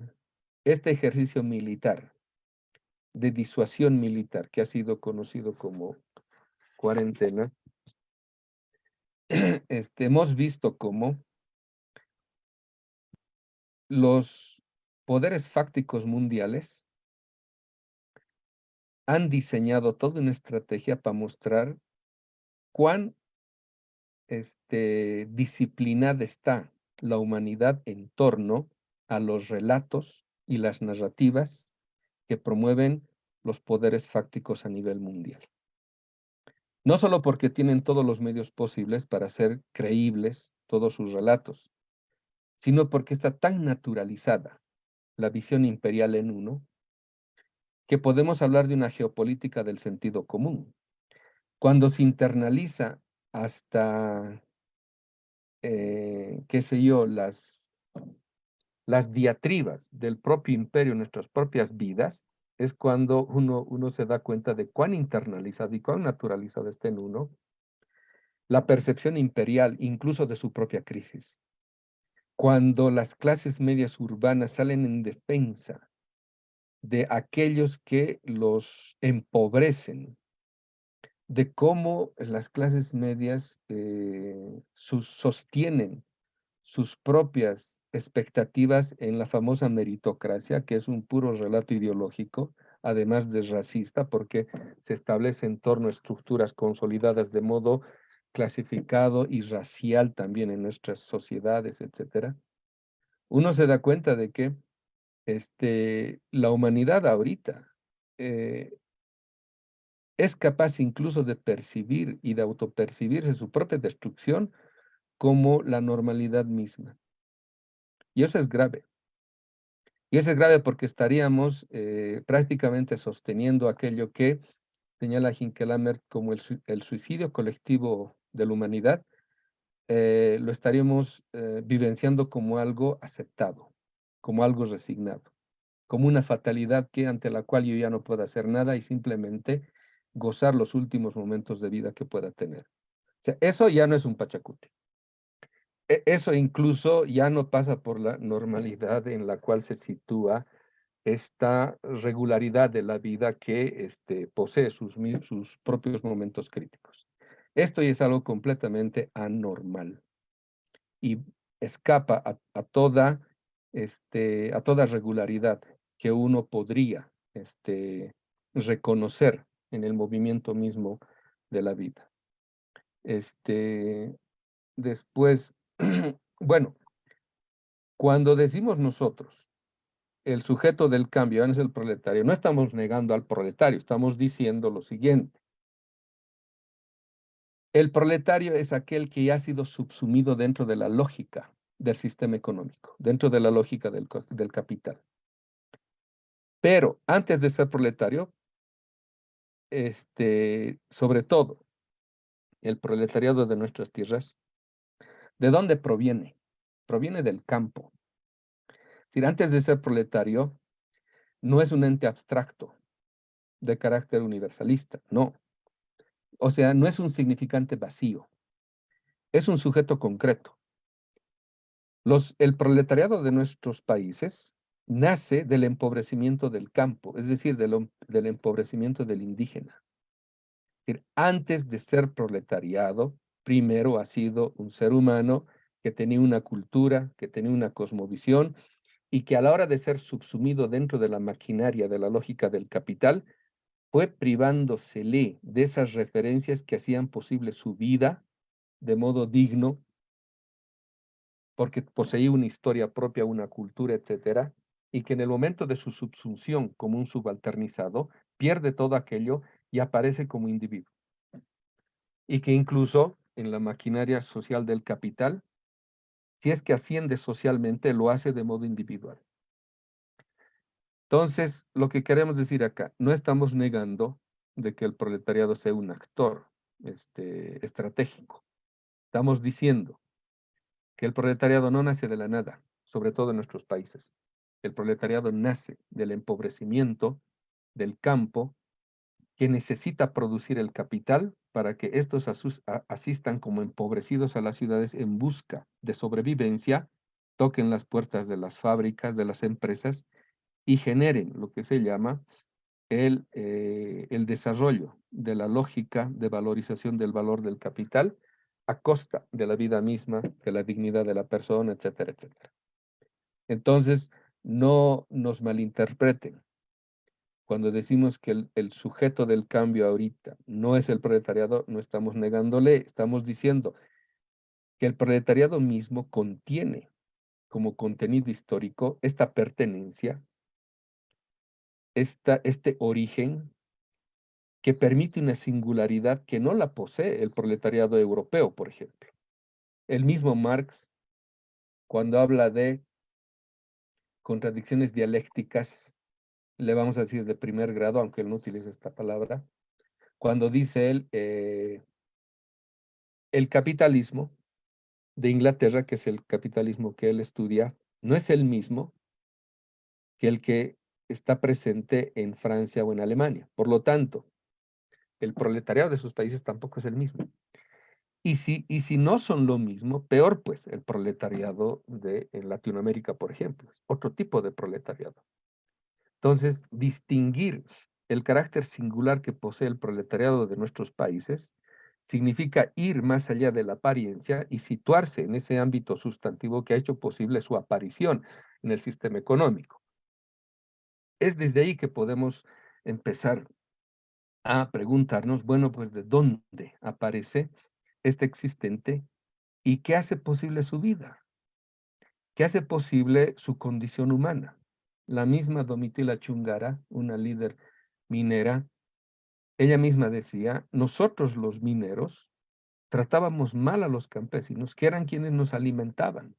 este ejercicio militar, de disuasión militar, que ha sido conocido como cuarentena, este, hemos visto cómo los poderes fácticos mundiales han diseñado toda una estrategia para mostrar cuán este, disciplinada está la humanidad en torno a los relatos y las narrativas que promueven los poderes fácticos a nivel mundial. No solo porque tienen todos los medios posibles para hacer creíbles todos sus relatos, sino porque está tan naturalizada la visión imperial en uno, que podemos hablar de una geopolítica del sentido común. Cuando se internaliza hasta, eh, qué sé yo, las las diatribas del propio imperio en nuestras propias vidas, es cuando uno, uno se da cuenta de cuán internalizado y cuán naturalizado está en uno la percepción imperial, incluso de su propia crisis. Cuando las clases medias urbanas salen en defensa de aquellos que los empobrecen, de cómo las clases medias eh, sostienen sus propias expectativas en la famosa meritocracia, que es un puro relato ideológico, además de racista, porque se establece en torno a estructuras consolidadas de modo clasificado y racial también en nuestras sociedades, etcétera. Uno se da cuenta de que este, la humanidad ahorita eh, es capaz incluso de percibir y de autopercibirse su propia destrucción como la normalidad misma. Y eso es grave. Y eso es grave porque estaríamos eh, prácticamente sosteniendo aquello que señala Hinkelamer como el, suicidio colectivo de la humanidad, eh, lo estaríamos eh, vivenciando como algo aceptado, como algo resignado, como una fatalidad que ante la cual yo ya no puedo hacer nada y simplemente gozar los últimos momentos de vida que pueda tener. Eso ya no es un pachacuti. E, eso incluso ya no pasa por la normalidad en la cual se sitúa esta regularidad de la vida que este, posee sus, sus propios momentos críticos. Esto es algo completamente anormal y escapa a, toda, este, a toda regularidad que uno podría este, reconocer en el movimiento mismo de la vida. Este, después, bueno, cuando decimos nosotros, el sujeto del cambio es el proletario, no estamos negando al proletario, estamos diciendo lo siguiente. El proletario es aquel que ya ha sido subsumido dentro de la lógica del sistema económico, dentro de la lógica del, del capital. Pero antes de ser proletario, este, sobre todo, el proletariado de nuestras tierras, ¿de dónde proviene? Proviene del campo. Es antes de ser proletario, no es un ente abstracto de carácter universalista, no. O sea, no es un significante vacío, es un sujeto concreto. El proletariado de nuestros países nace del empobrecimiento del campo, es decir, del, del empobrecimiento del indígena. Antes de ser proletariado, primero ha sido un ser humano que tenía una cultura, que tenía una cosmovisión y que a la hora de ser subsumido dentro de la maquinaria de la lógica del capital, fue privándosele de esas referencias que hacían posible su vida de modo digno, porque poseía una historia propia, una cultura, etcétera, y que en el momento de su subsunción como un subalternizado, pierde todo aquello y aparece como individuo. Y que incluso en la maquinaria social del capital, si es que asciende socialmente, lo hace de modo individual. Entonces, lo que queremos decir acá, no estamos negando de que el proletariado sea un actor este, estratégico. Estamos diciendo que el proletariado no nace de la nada, sobre todo en nuestros países. El proletariado nace del empobrecimiento del campo que necesita producir el capital para que estos asistan como empobrecidos a las ciudades en busca de sobrevivencia, toquen las puertas de las fábricas, de las empresas y generen lo que se llama el, eh, el desarrollo de la lógica de valorización del valor del capital a costa de la vida misma, de la dignidad de la persona, etcétera, etcétera. Entonces, no nos malinterpreten. Cuando decimos que el, el, sujeto del cambio ahorita no es el proletariado, no estamos negándole, estamos diciendo que el proletariado mismo contiene como contenido histórico esta pertenencia este origen que permite una singularidad que no la posee el proletariado europeo, por ejemplo. El mismo Marx, cuando habla de contradicciones dialécticas, le vamos a decir de primer grado, aunque él no utiliza esta palabra, cuando dice él, eh, el capitalismo de Inglaterra, que es el capitalismo que él estudia, no es el mismo que el que está presente en Francia o en Alemania. Por lo tanto, el proletariado de esos países tampoco es el mismo. Y si, y si no son lo mismo, peor pues el proletariado de Latinoamérica, por ejemplo, otro tipo de proletariado. Entonces, distinguir el carácter singular que posee el proletariado de nuestros países significa ir más allá de la apariencia y situarse en ese ámbito sustantivo que ha hecho posible su aparición en el sistema económico. Es desde ahí que podemos empezar a preguntarnos, bueno, pues de dónde aparece este existente y qué hace posible su vida, qué hace posible su condición humana. La misma Domitila Chungara, una líder minera, ella misma decía, nosotros los mineros tratábamos mal a los campesinos, que eran quienes nos alimentaban.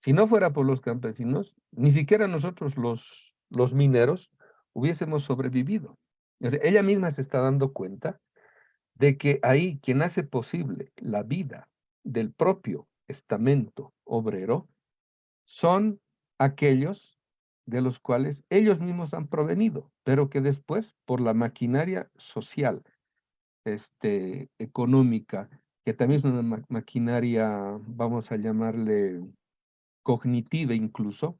Si no fuera por los campesinos, ni siquiera nosotros los los mineros, hubiésemos sobrevivido. ella misma se está dando cuenta de que ahí quien hace posible la vida del propio estamento obrero son aquellos de los cuales ellos mismos han provenido, pero que después, por la maquinaria social, este, económica, que también es una maquinaria, vamos a llamarle cognitiva incluso,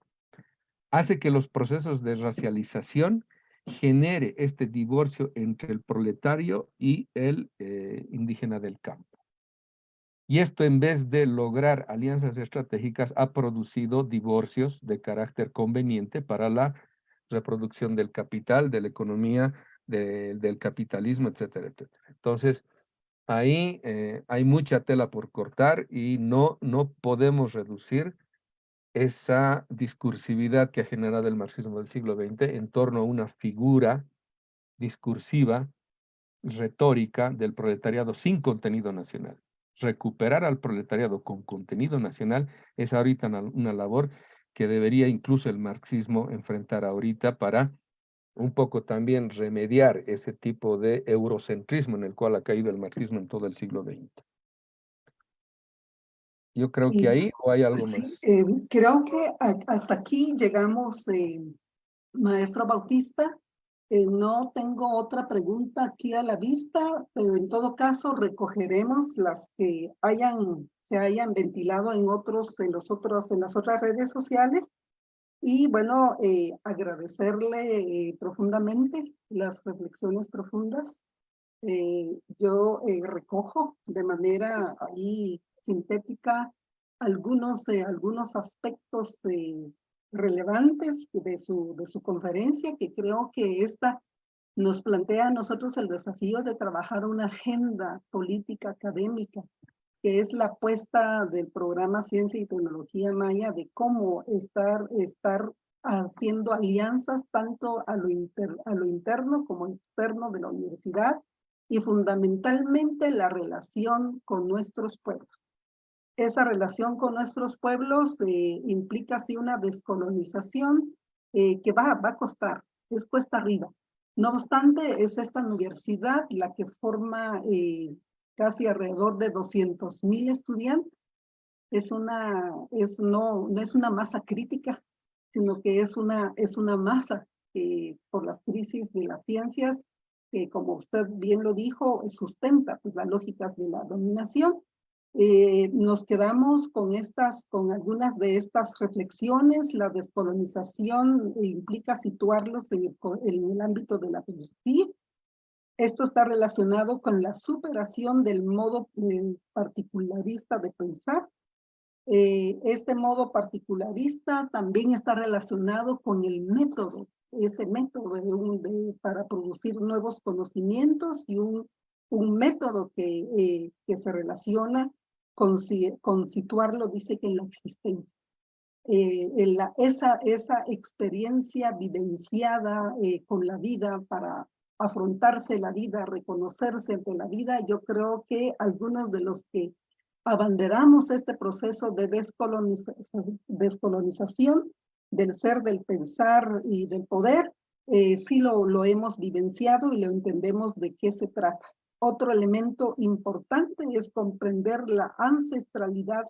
hace que los procesos de racialización genere este divorcio entre el proletario y el eh, indígena del campo. Y esto en vez de lograr alianzas estratégicas ha producido divorcios de carácter conveniente para la reproducción del capital, de la economía, del capitalismo, etcétera, etcétera. Entonces, ahí eh, hay mucha tela por cortar y no, no podemos reducir esa discursividad que ha generado el marxismo del siglo XX en torno a una figura discursiva, retórica del proletariado sin contenido nacional. Recuperar al proletariado con contenido nacional es ahorita una, labor que debería incluso el marxismo enfrentar ahorita para un poco también remediar ese tipo de eurocentrismo en el cual ha caído el marxismo en todo el siglo XX. Yo creo que ahí o hay algo Sí, más. eh, creo que hasta aquí llegamos, eh, maestro Bautista. Eh, no tengo otra pregunta aquí a la vista, pero en todo caso recogeremos las que hayan, se hayan ventilado en otros, en los otros, en las otras redes sociales. Y bueno, eh, agradecerle profundamente las reflexiones profundas. Yo recojo de manera ahí sintética algunos, eh, algunos aspectos eh, relevantes de su, de su conferencia, que creo que esta nos plantea a nosotros el desafío de trabajar una agenda política académica, que es la apuesta del programa Ciencia y Tecnología Maya, de cómo estar, estar haciendo alianzas tanto a lo, inter- a lo interno como externo de la universidad y fundamentalmente la relación con nuestros pueblos. Esa relación con nuestros pueblos eh, implica así una descolonización eh, que va, va a costar, es cuesta arriba. No obstante, es esta universidad la que forma eh, casi alrededor de 200 mil estudiantes. Es una, es no, no es una masa crítica, sino que es una, es una masa que por las crisis de las ciencias, que como usted bien lo dijo, sustenta pues, las lógicas de la dominación. Eh, nos quedamos con estas, con algunas de estas reflexiones. La descolonización implica situarlos en el, en el ámbito de la filosofía. Esto está relacionado con la superación del modo eh, particularista de pensar. Eh, este modo particularista también está relacionado con el método, ese método de un- de- para producir nuevos conocimientos y un, un método que, eh, que se relaciona con, si- con situarlo, dice que en la existencia. Eh, en la- esa, esa experiencia vivenciada eh, con la vida para afrontarse la vida, reconocerse ante la vida, yo creo que algunos de los que abanderamos este proceso de descoloniza- descolonización del ser, del pensar y del poder, eh, sí lo, lo hemos vivenciado y lo entendemos de qué se trata. Otro elemento importante es comprender la ancestralidad